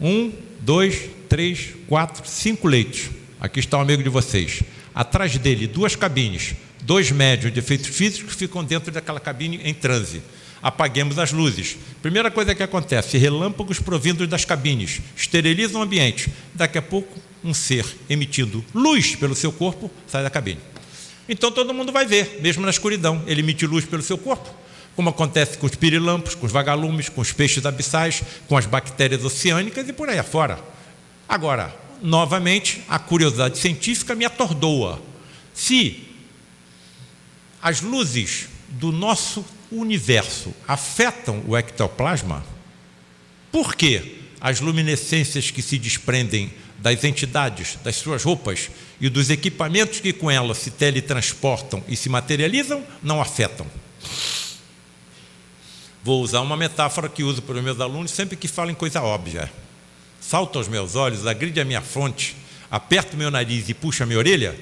um, dois, três, quatro, cinco leitos. Aqui está o um amigo de vocês. Atrás dele, duas cabines dois médios de efeitos físicos ficam dentro daquela cabine em transe. Apaguemos as luzes. Primeira coisa que acontece, relâmpagos provindos das cabines, esterilizam o ambiente. Daqui a pouco, um ser emitindo luz pelo seu corpo sai da cabine. Então todo mundo vai ver, mesmo na escuridão, ele emite luz pelo seu corpo, como acontece com os pirilampos, com os vagalumes, com os peixes abissais, com as bactérias oceânicas e por aí afora. Agora, novamente, a curiosidade científica me atordoa. Se as luzes do nosso universo afetam o ectoplasma? Por que as luminescências que se desprendem das entidades, das suas roupas e dos equipamentos que com elas se teletransportam e se materializam não afetam? Vou usar uma metáfora que uso para os meus alunos sempre que falam coisa óbvia. Salta aos meus olhos, agride a minha fronte, aperta o meu nariz e puxa a minha orelha,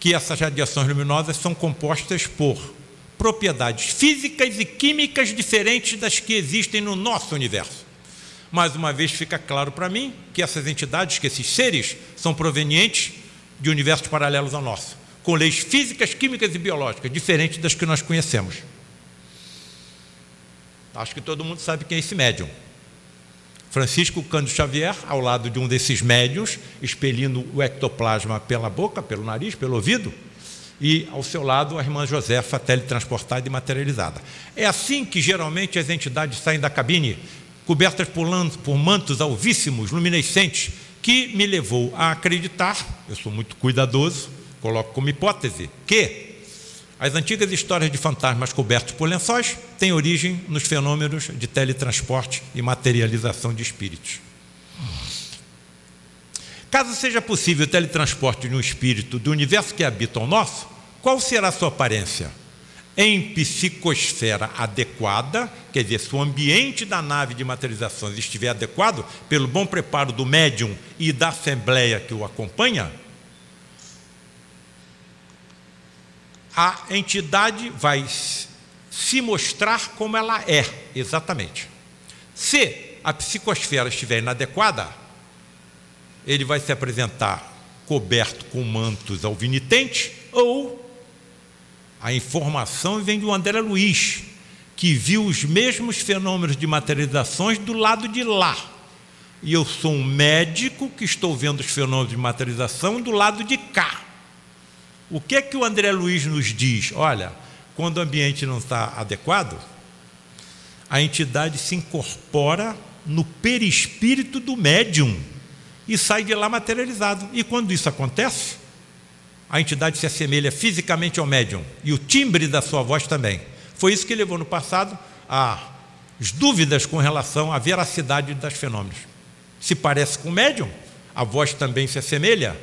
que essas radiações luminosas são compostas por propriedades físicas e químicas diferentes das que existem no nosso universo. Mais uma vez fica claro para mim que essas entidades, que esses seres, são provenientes de universos paralelos ao nosso, com leis físicas, químicas e biológicas diferentes das que nós conhecemos. Acho que todo mundo sabe quem é esse médium. Francisco Cândido Xavier, ao lado de um desses médios, expelindo o ectoplasma pela boca, pelo nariz, pelo ouvido, e ao seu lado a irmã Josefa, teletransportada e materializada. É assim que geralmente as entidades saem da cabine, cobertas por, por mantos alvíssimos, luminescentes, que me levou a acreditar, eu sou muito cuidadoso, coloco como hipótese, que as antigas histórias de fantasmas cobertos por lençóis têm origem nos fenômenos de teletransporte e materialização de espíritos. Caso seja possível o teletransporte de um espírito do universo que habita o nosso, qual será a sua aparência? Em psicosfera adequada, quer dizer, se o ambiente da nave de materializações estiver adequado, pelo bom preparo do médium e da assembleia que o acompanha, a entidade vai se mostrar como ela é, exatamente. Se a psicosfera estiver inadequada, ele vai se apresentar coberto com mantos alvinitentes ou a informação vem do André Luiz, que viu os mesmos fenômenos de materializações do lado de lá. E eu sou um médico que estou vendo os fenômenos de materialização do lado de cá. O que é que o André Luiz nos diz? Olha, quando o ambiente não está adequado, a entidade se incorpora no perispírito do médium e sai de lá materializado. E quando isso acontece, a entidade se assemelha fisicamente ao médium e o timbre da sua voz também. Foi isso que levou no passado às dúvidas com relação à veracidade das fenômenos. Se parece com o médium, a voz também se assemelha,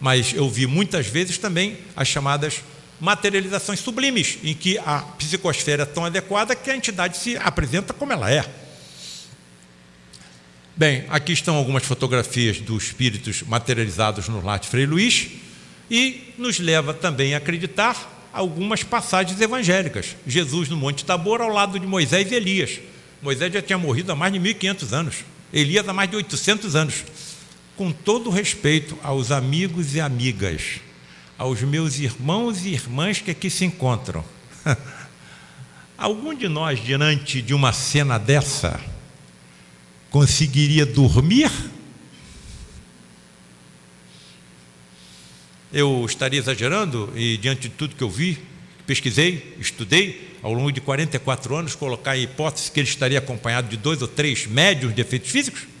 mas eu vi muitas vezes também as chamadas materializações sublimes, em que a psicosfera é tão adequada que a entidade se apresenta como ela é. Bem, aqui estão algumas fotografias dos espíritos materializados no Late Frei Luiz e nos leva também a acreditar algumas passagens evangélicas. Jesus no Monte Tabor ao lado de Moisés e Elias. Moisés já tinha morrido há mais de 1500 anos. Elias há mais de 800 anos com todo respeito aos amigos e amigas, aos meus irmãos e irmãs que aqui se encontram. [laughs] Algum de nós, diante de uma cena dessa, conseguiria dormir? Eu estaria exagerando e, diante de tudo que eu vi, pesquisei, estudei, ao longo de 44 anos, colocar em hipótese que ele estaria acompanhado de dois ou três médios de efeitos físicos?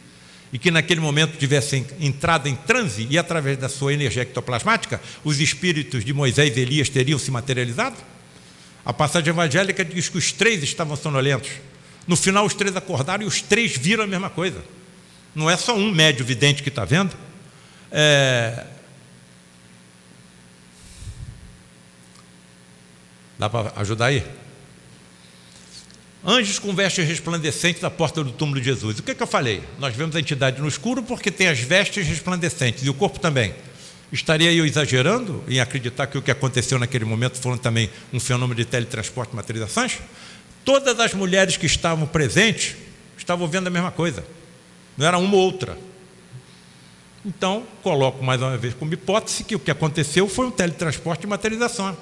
E que naquele momento tivessem entrado em transe e através da sua energia ectoplasmática, os espíritos de Moisés e Elias teriam se materializado? A passagem evangélica diz que os três estavam sonolentos. No final, os três acordaram e os três viram a mesma coisa. Não é só um médio vidente que está vendo. É... Dá para ajudar aí? Anjos com vestes resplandecentes à porta do túmulo de Jesus. O que, é que eu falei? Nós vemos a entidade no escuro porque tem as vestes resplandecentes e o corpo também. Estaria eu exagerando em acreditar que o que aconteceu naquele momento foi também um fenômeno de teletransporte e materializações? Todas as mulheres que estavam presentes estavam vendo a mesma coisa. Não era uma ou outra. Então, coloco mais uma vez como hipótese que o que aconteceu foi um teletransporte e materialização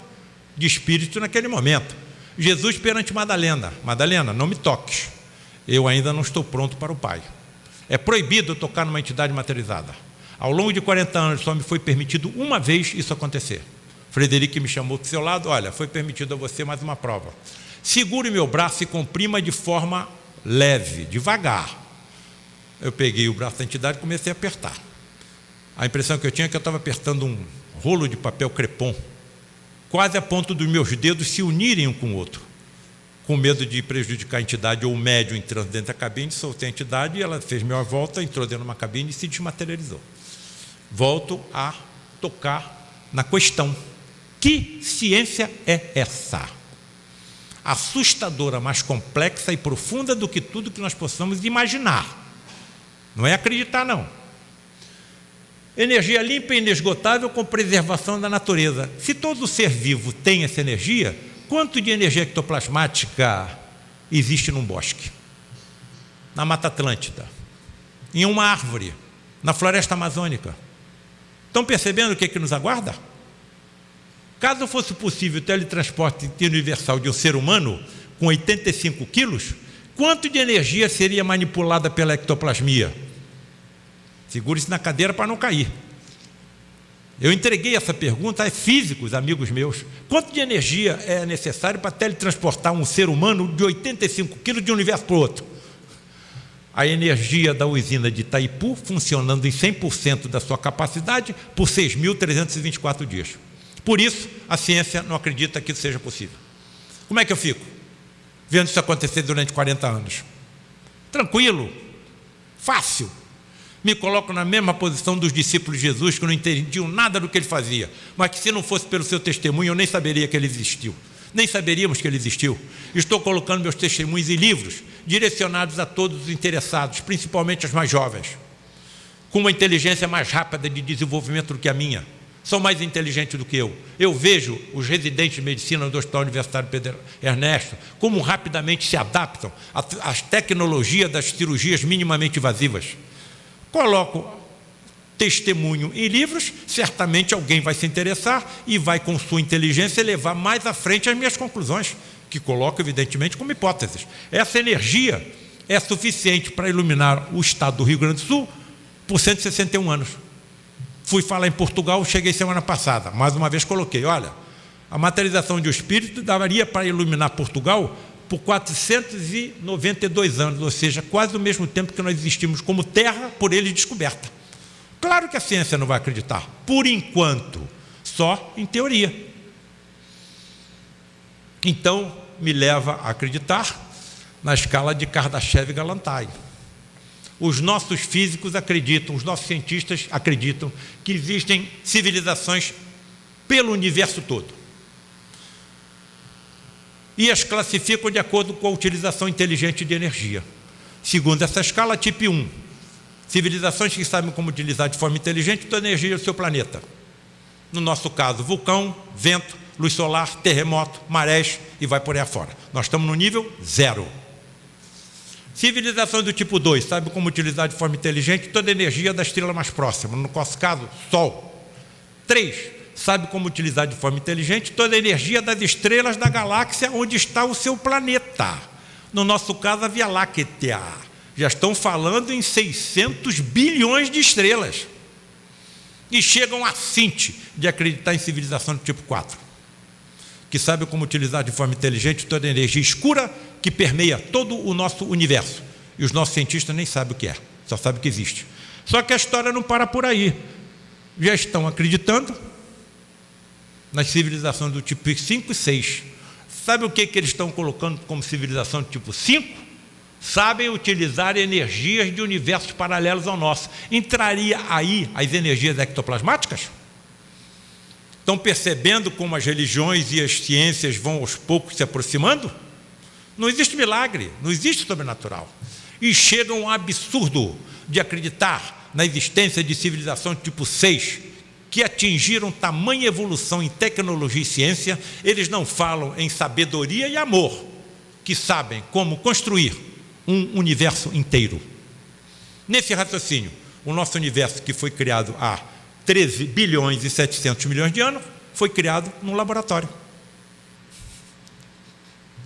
de espírito naquele momento. Jesus perante Madalena: Madalena, não me toques, eu ainda não estou pronto para o Pai. É proibido tocar numa entidade materializada. Ao longo de 40 anos só me foi permitido uma vez isso acontecer. Frederico me chamou do seu lado: Olha, foi permitido a você mais uma prova. Segure meu braço e comprima de forma leve, devagar. Eu peguei o braço da entidade e comecei a apertar. A impressão que eu tinha é que eu estava apertando um rolo de papel crepom quase a ponto dos meus dedos se unirem um com o outro. Com medo de prejudicar a entidade ou o médium entrando dentro da cabine, soltei a entidade e ela fez minha volta, entrou dentro de uma cabine e se desmaterializou. Volto a tocar na questão. Que ciência é essa? Assustadora, mais complexa e profunda do que tudo que nós possamos imaginar. Não é acreditar, não. Energia limpa e inesgotável com preservação da natureza. Se todo ser vivo tem essa energia, quanto de energia ectoplasmática existe num bosque? Na Mata Atlântida, em uma árvore, na floresta amazônica. Estão percebendo o que, é que nos aguarda? Caso fosse possível o teletransporte universal de um ser humano com 85 quilos, quanto de energia seria manipulada pela ectoplasmia? Segure-se na cadeira para não cair. Eu entreguei essa pergunta a físicos, amigos meus. Quanto de energia é necessário para teletransportar um ser humano de 85 quilos de um universo para o outro? a energia da usina de Itaipu funcionando em 100% da sua capacidade por 6.324 dias. Por isso, a ciência não acredita que isso seja possível. Como é que eu fico? Vendo isso acontecer durante 40 anos. Tranquilo, fácil. Me coloco na mesma posição dos discípulos de Jesus, que não entendiam nada do que ele fazia, mas que se não fosse pelo seu testemunho, eu nem saberia que ele existiu. Nem saberíamos que ele existiu. Estou colocando meus testemunhos em livros direcionados a todos os interessados, principalmente os mais jovens, com uma inteligência mais rápida de desenvolvimento do que a minha. São mais inteligentes do que eu. Eu vejo os residentes de medicina do Hospital Universitário Pedro Ernesto como rapidamente se adaptam às tecnologias das cirurgias minimamente invasivas. Coloco testemunho em livros, certamente alguém vai se interessar e vai, com sua inteligência, levar mais à frente as minhas conclusões que coloca, evidentemente, como hipóteses. Essa energia é suficiente para iluminar o estado do Rio Grande do Sul por 161 anos. Fui falar em Portugal, cheguei semana passada, mais uma vez coloquei, olha, a materialização de um espírito daria para iluminar Portugal por 492 anos, ou seja, quase o mesmo tempo que nós existimos como terra por ele descoberta. Claro que a ciência não vai acreditar, por enquanto, só em teoria. Então, me leva a acreditar na escala de Kardashev e Galantai. Os nossos físicos acreditam, os nossos cientistas acreditam que existem civilizações pelo universo todo. E as classificam de acordo com a utilização inteligente de energia. Segundo essa escala, tipo 1, civilizações que sabem como utilizar de forma inteligente toda a energia do seu planeta. No nosso caso, vulcão, vento, luz solar, terremoto, marés e vai por aí afora. Nós estamos no nível zero. Civilizações do tipo 2, sabe como utilizar de forma inteligente toda a energia da estrela mais próxima, no nosso caso, Sol. 3, sabe como utilizar de forma inteligente toda a energia das estrelas da galáxia onde está o seu planeta. No nosso caso, a Via Láctea. Já estão falando em 600 bilhões de estrelas. E chegam a cinte de acreditar em civilização do tipo 4 que sabe como utilizar de forma inteligente toda a energia escura que permeia todo o nosso universo. E os nossos cientistas nem sabem o que é, só sabem que existe. Só que a história não para por aí. Já estão acreditando nas civilizações do tipo 5 e 6. Sabe o que, que eles estão colocando como civilização do tipo 5? Sabem utilizar energias de universos paralelos ao nosso. Entraria aí as energias ectoplasmáticas? Estão percebendo como as religiões e as ciências vão aos poucos se aproximando? Não existe milagre, não existe sobrenatural. E chega um absurdo de acreditar na existência de civilização tipo 6, que atingiram tamanha evolução em tecnologia e ciência, eles não falam em sabedoria e amor, que sabem como construir um universo inteiro. Nesse raciocínio, o nosso universo que foi criado há 13 bilhões e 700 milhões de anos, foi criado num laboratório.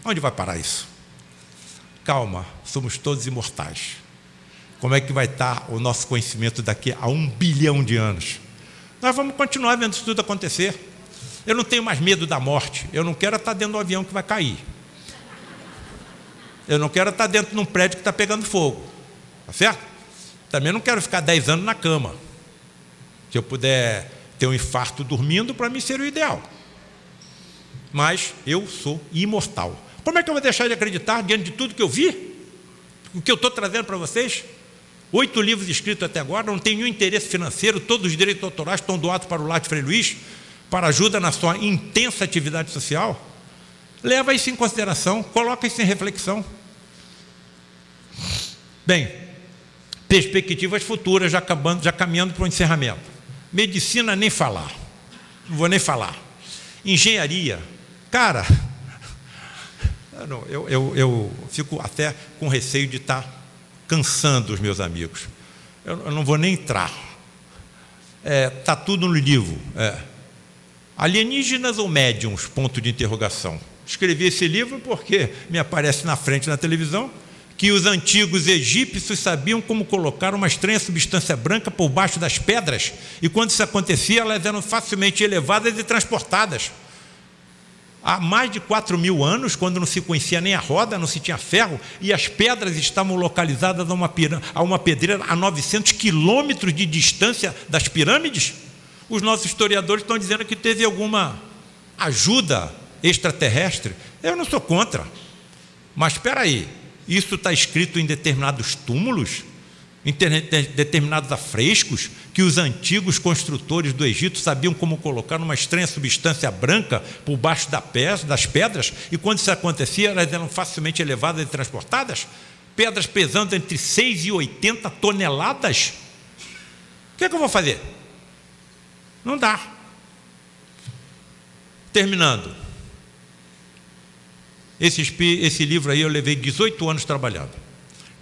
Onde vai parar isso? Calma, somos todos imortais. Como é que vai estar o nosso conhecimento daqui a um bilhão de anos? Nós vamos continuar vendo isso tudo acontecer. Eu não tenho mais medo da morte. Eu não quero estar dentro do avião que vai cair. Eu não quero estar dentro de um prédio que está pegando fogo. Tá certo? Também não quero ficar 10 anos na cama. Se eu puder ter um infarto dormindo, para mim seria o ideal. Mas eu sou imortal. Como é que eu vou deixar de acreditar diante de tudo que eu vi? O que eu estou trazendo para vocês? Oito livros escritos até agora, não tenho nenhum interesse financeiro, todos os direitos autorais estão doados para o de Frei Luiz, para ajuda na sua intensa atividade social. Leva isso em consideração, coloca isso em reflexão. Bem, perspectivas futuras, já, acabando, já caminhando para o encerramento. Medicina, nem falar. Não vou nem falar. Engenharia, cara, [laughs] eu, eu, eu fico até com receio de estar cansando os meus amigos. Eu, não vou nem entrar. Está é, tá tudo no livro. É. Alienígenas ou médiums? Ponto de interrogação. Escrevi esse livro porque me aparece na frente na televisão que os antigos egípcios sabiam como colocar uma estranha substância branca por baixo das pedras, e quando isso acontecia, elas eram facilmente elevadas e transportadas. Há mais de 4 mil anos, quando não se conhecia nem a roda, não se tinha ferro, e as pedras estavam localizadas a uma, a uma pedreira a 900 quilômetros de distância das pirâmides, os nossos historiadores estão dizendo que teve alguma ajuda extraterrestre. Eu não sou contra. Mas espera aí, isso está escrito em determinados túmulos? Em determinados afrescos que os antigos construtores do Egito sabiam como colocar uma estranha substância branca por baixo das pedras, e quando isso acontecia, elas eram facilmente elevadas e transportadas? Pedras pesando entre 6 e 80 toneladas? O que, é que eu vou fazer? Não dá. Terminando. Esse, esse livro aí eu levei 18 anos trabalhando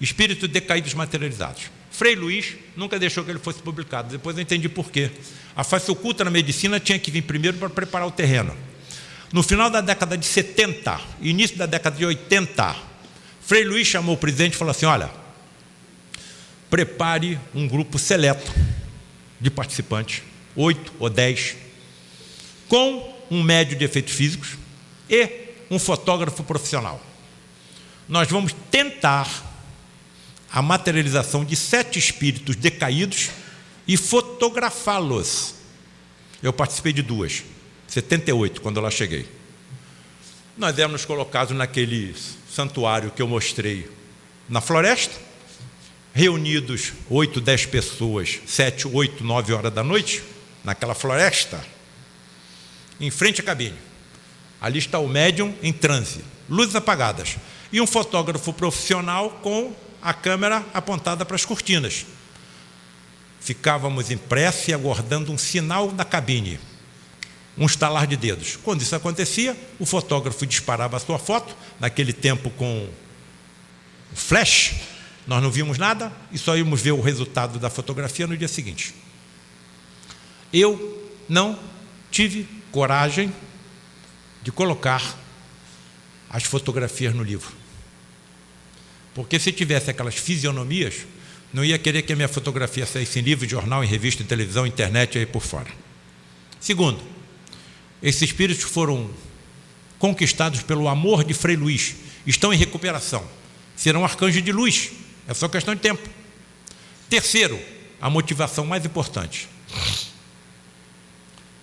Espírito decaídos materializados. Frei Luiz nunca deixou que ele fosse publicado, depois eu entendi por quê. A face oculta na medicina tinha que vir primeiro para preparar o terreno. No final da década de 70, início da década de 80, Frei Luiz chamou o presidente e falou assim: olha, prepare um grupo seleto de participantes, oito ou dez, com um médio de efeitos físicos e um fotógrafo profissional. Nós vamos tentar a materialização de sete espíritos decaídos e fotografá-los. Eu participei de duas, 78, quando eu lá cheguei. Nós éramos colocados naquele santuário que eu mostrei na floresta, reunidos oito, dez pessoas, sete, oito, nove horas da noite, naquela floresta, em frente à cabine. Ali está o médium em transe, luzes apagadas, e um fotógrafo profissional com a câmera apontada para as cortinas. Ficávamos em prece aguardando um sinal da cabine, um estalar de dedos. Quando isso acontecia, o fotógrafo disparava a sua foto, naquele tempo com flash, nós não vimos nada e só íamos ver o resultado da fotografia no dia seguinte. Eu não tive coragem de colocar as fotografias no livro. Porque se tivesse aquelas fisionomias, não ia querer que a minha fotografia saísse em livro, jornal, em revista, em televisão, internet e aí por fora. Segundo, esses espíritos foram conquistados pelo amor de Frei Luís, estão em recuperação, serão arcanjos de luz, é só questão de tempo. Terceiro, a motivação mais importante.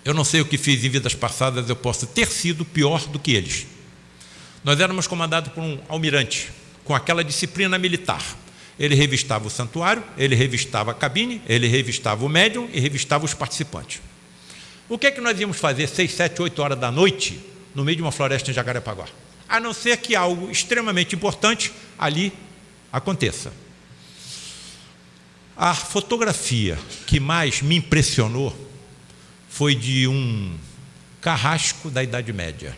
Eu não sei o que fiz em vidas passadas, eu posso ter sido pior do que eles. Nós éramos comandados por um almirante, com aquela disciplina militar. Ele revistava o santuário, ele revistava a cabine, ele revistava o médium e revistava os participantes. O que é que nós íamos fazer seis, sete, oito horas da noite no meio de uma floresta em Jacarepaguá? A não ser que algo extremamente importante ali aconteça. A fotografia que mais me impressionou foi de um carrasco da Idade Média,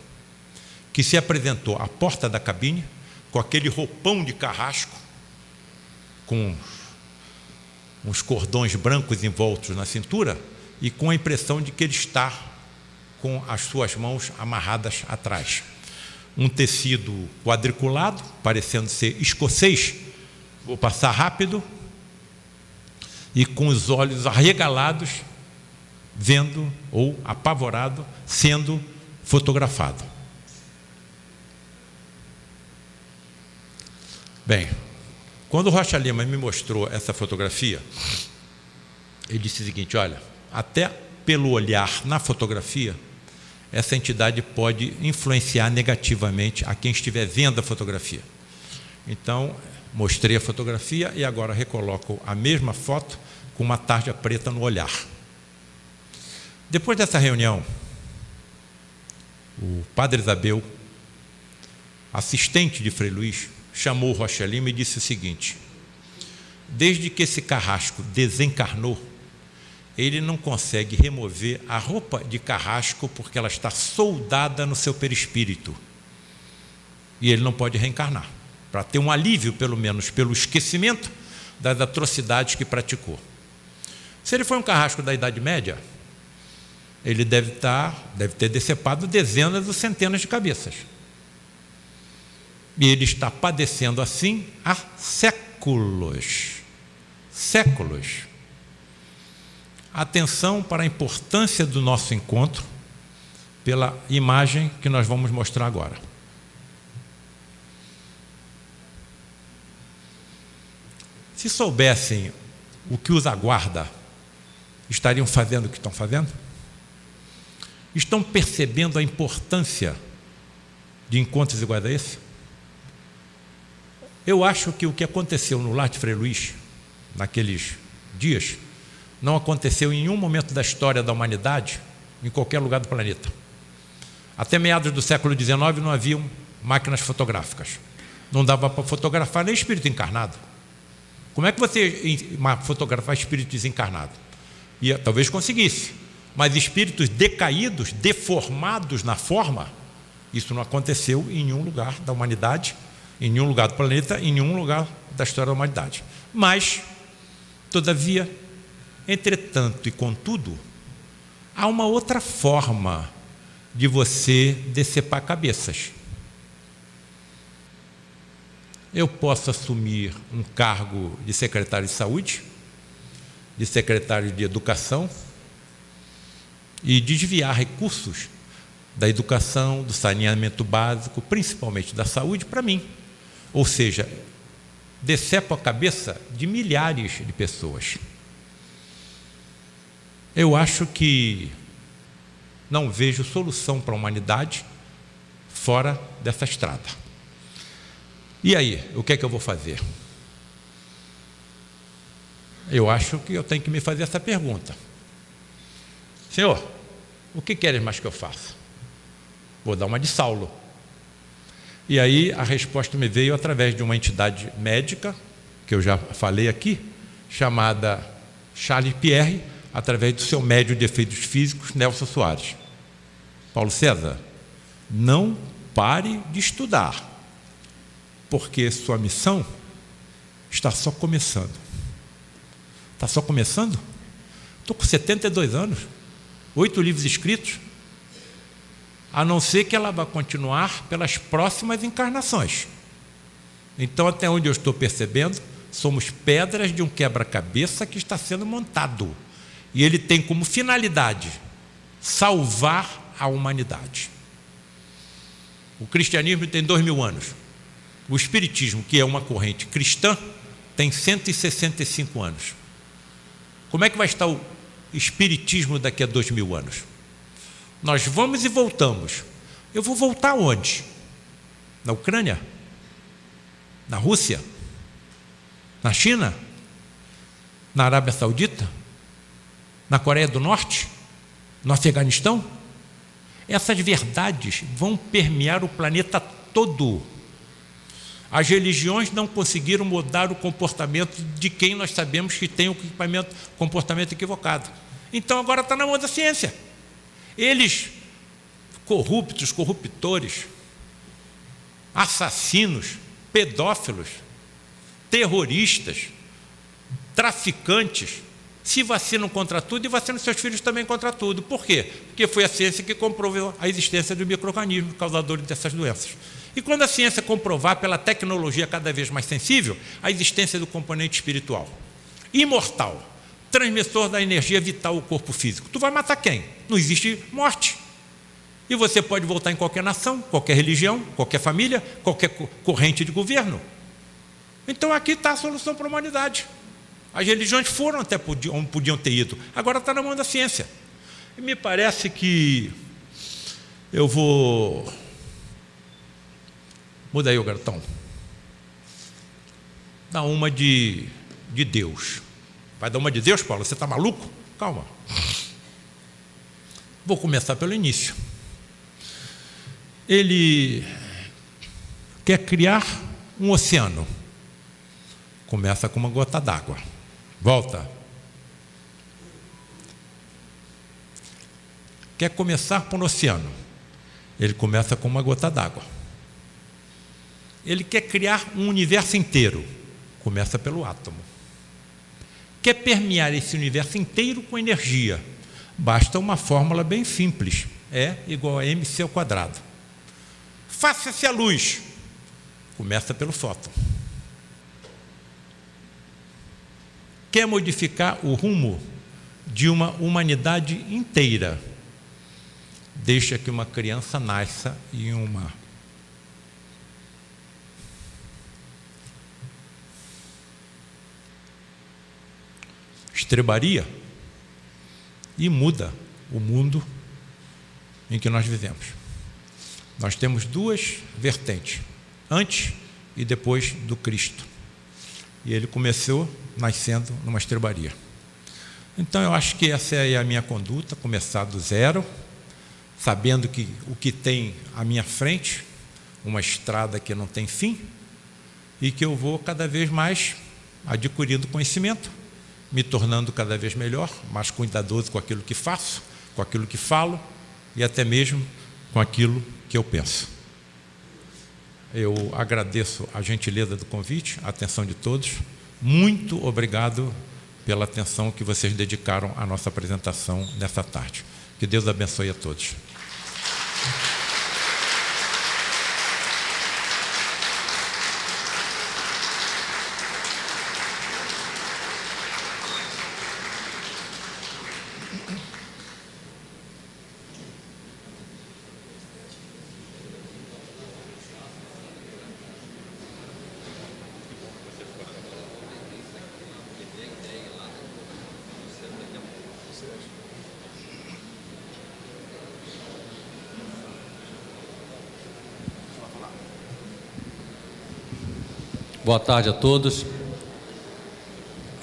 que se apresentou à porta da cabine, com aquele roupão de carrasco, com uns cordões brancos envoltos na cintura e com a impressão de que ele está com as suas mãos amarradas atrás. Um tecido quadriculado, parecendo ser escocês, vou passar rápido, e com os olhos arregalados, vendo ou apavorado, sendo fotografado. Bem, quando o Rocha Lima me mostrou essa fotografia, ele disse o seguinte: olha, até pelo olhar na fotografia, essa entidade pode influenciar negativamente a quem estiver vendo a fotografia. Então, mostrei a fotografia e agora recoloco a mesma foto com uma tarja preta no olhar. Depois dessa reunião, o padre Isabel, assistente de Frei Luís, chamou Rocha Lima e disse o seguinte: desde que esse carrasco desencarnou, ele não consegue remover a roupa de carrasco porque ela está soldada no seu perispírito. E ele não pode reencarnar, para ter um alívio, pelo menos, pelo esquecimento das atrocidades que praticou. Se ele foi um carrasco da Idade Média, ele deve, estar, deve ter decepado dezenas ou centenas de cabeças. E ele está padecendo assim há séculos. Séculos. Atenção para a importância do nosso encontro pela imagem que nós vamos mostrar agora. Se soubessem o que os aguarda, estariam fazendo o que estão fazendo? Estão percebendo a importância de encontros iguais a esse? Eu acho que o que aconteceu no Lar de Frei Luiz, naqueles dias, não aconteceu em nenhum momento da história da humanidade, em qualquer lugar do planeta. Até meados do século XIX não haviam máquinas fotográficas. Não dava para fotografar nem espírito encarnado. Como é que você fotografar espírito desencarnado? E talvez conseguisse, mas espíritos decaídos, deformados na forma, isso não aconteceu em nenhum lugar da humanidade, em nenhum lugar do planeta, em nenhum lugar da história da humanidade. Mas, todavia, entretanto e contudo, há uma outra forma de você decepar cabeças. Eu posso assumir um cargo de secretário de saúde, de secretário de educação e desviar recursos da educação, do saneamento básico, principalmente da saúde, para mim. Ou seja, decepo a cabeça de milhares de pessoas. Eu acho que não vejo solução para a humanidade fora dessa estrada. E aí, o que é que eu vou fazer? Eu acho que eu tenho que me fazer essa pergunta. Senhor, o que queres mais que eu faça? Vou dar uma de Saulo. E aí a resposta me veio através de uma entidade médica, que eu já falei aqui, chamada Charles Pierre, através do seu médio de efeitos físicos, Nelson Soares. Paulo César, não pare de estudar, porque sua missão está só começando. Está só começando? Estou com 72 anos, oito livros escritos, a não ser que ela vá continuar pelas próximas encarnações. Então, até onde eu estou percebendo, somos pedras de um quebra-cabeça que está sendo montado. E ele tem como finalidade salvar a humanidade. O cristianismo tem dois mil anos. O espiritismo, que é uma corrente cristã, tem 165 anos. Como é que vai estar o espiritismo daqui a dois mil anos? Nós vamos e voltamos. Eu vou voltar onde? Na Ucrânia? Na Rússia? Na China? Na Arábia Saudita? Na Coreia do Norte? No Afeganistão? Essas verdades vão permear o planeta todo. As religiões não conseguiram mudar o comportamento de quem nós sabemos que tem o comportamento equivocado. Então agora está na mão da ciência. Eles, corruptos, corruptores, assassinos, pedófilos, terroristas, traficantes, se vacinam contra tudo e vacinam seus filhos também contra tudo. Por quê? Porque foi a ciência que comprovou a existência do microorganismo causador dessas doenças. E quando a ciência comprovar pela tecnologia cada vez mais sensível a existência do componente espiritual, imortal, transmissor da energia vital ao corpo físico. Tu vai matar quem? Não existe morte. E você pode voltar em qualquer nação, qualquer religião, qualquer família, qualquer corrente de governo. Então aqui está a solução para a humanidade. As religiões foram até onde podiam ter ido, agora está na mão da ciência. E me parece que eu vou. Muda aí o garotão. Dá uma de, de Deus. Vai dar uma de Deus, Paulo? Você está maluco? Calma. Vou começar pelo início. Ele quer criar um oceano. Começa com uma gota d'água. Volta. Quer começar por um oceano. Ele começa com uma gota d'água. Ele quer criar um universo inteiro. Começa pelo átomo quer permear esse universo inteiro com energia. Basta uma fórmula bem simples. É igual a mc ao quadrado. Faça-se a luz. Começa pelo fóton. Quer modificar o rumo de uma humanidade inteira. deixa que uma criança nasça em uma estrebaria e muda o mundo em que nós vivemos. Nós temos duas vertentes, antes e depois do Cristo. E ele começou nascendo numa estrebaria. Então eu acho que essa é a minha conduta, começar do zero, sabendo que o que tem à minha frente, uma estrada que não tem fim, e que eu vou cada vez mais adquirindo conhecimento, me tornando cada vez melhor, mais cuidadoso com aquilo que faço, com aquilo que falo e até mesmo com aquilo que eu penso. Eu agradeço a gentileza do convite, a atenção de todos. Muito obrigado pela atenção que vocês dedicaram à nossa apresentação nessa tarde. Que Deus abençoe a todos. Boa tarde a todos.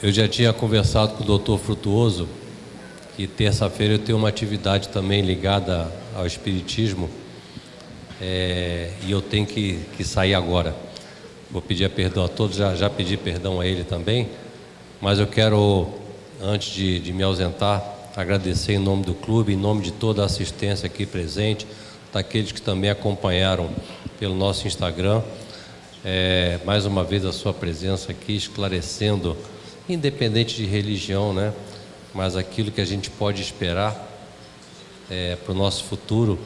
Eu já tinha conversado com o doutor Frutuoso que terça-feira eu tenho uma atividade também ligada ao Espiritismo é, e eu tenho que, que sair agora. Vou pedir perdão a todos, já, já pedi perdão a ele também, mas eu quero, antes de, de me ausentar, agradecer em nome do clube, em nome de toda a assistência aqui presente, daqueles que também acompanharam pelo nosso Instagram é, mais uma vez a sua presença aqui, esclarecendo, independente de religião, né? Mas aquilo que a gente pode esperar é, para o nosso futuro,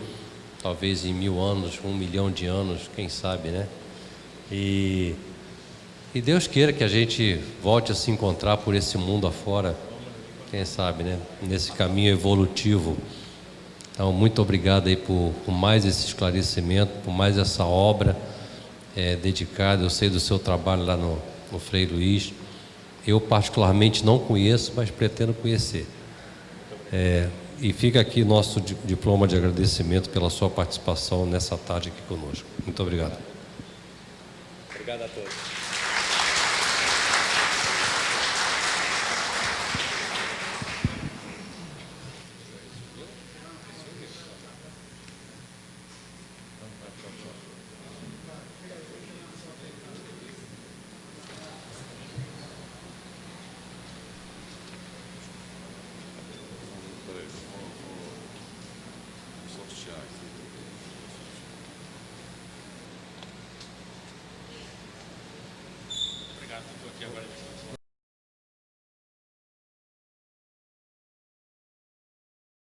talvez em mil anos, um milhão de anos, quem sabe, né? E, e Deus queira que a gente volte a se encontrar por esse mundo afora, quem sabe, né? Nesse caminho evolutivo. Então, muito obrigado aí por, por mais esse esclarecimento, por mais essa obra é, dedicado, eu sei do seu trabalho lá no, no Frei Luiz. Eu, particularmente, não conheço, mas pretendo conhecer. É, e fica aqui nosso diploma de agradecimento pela sua participação nessa tarde aqui conosco. Muito obrigado. Obrigado a todos.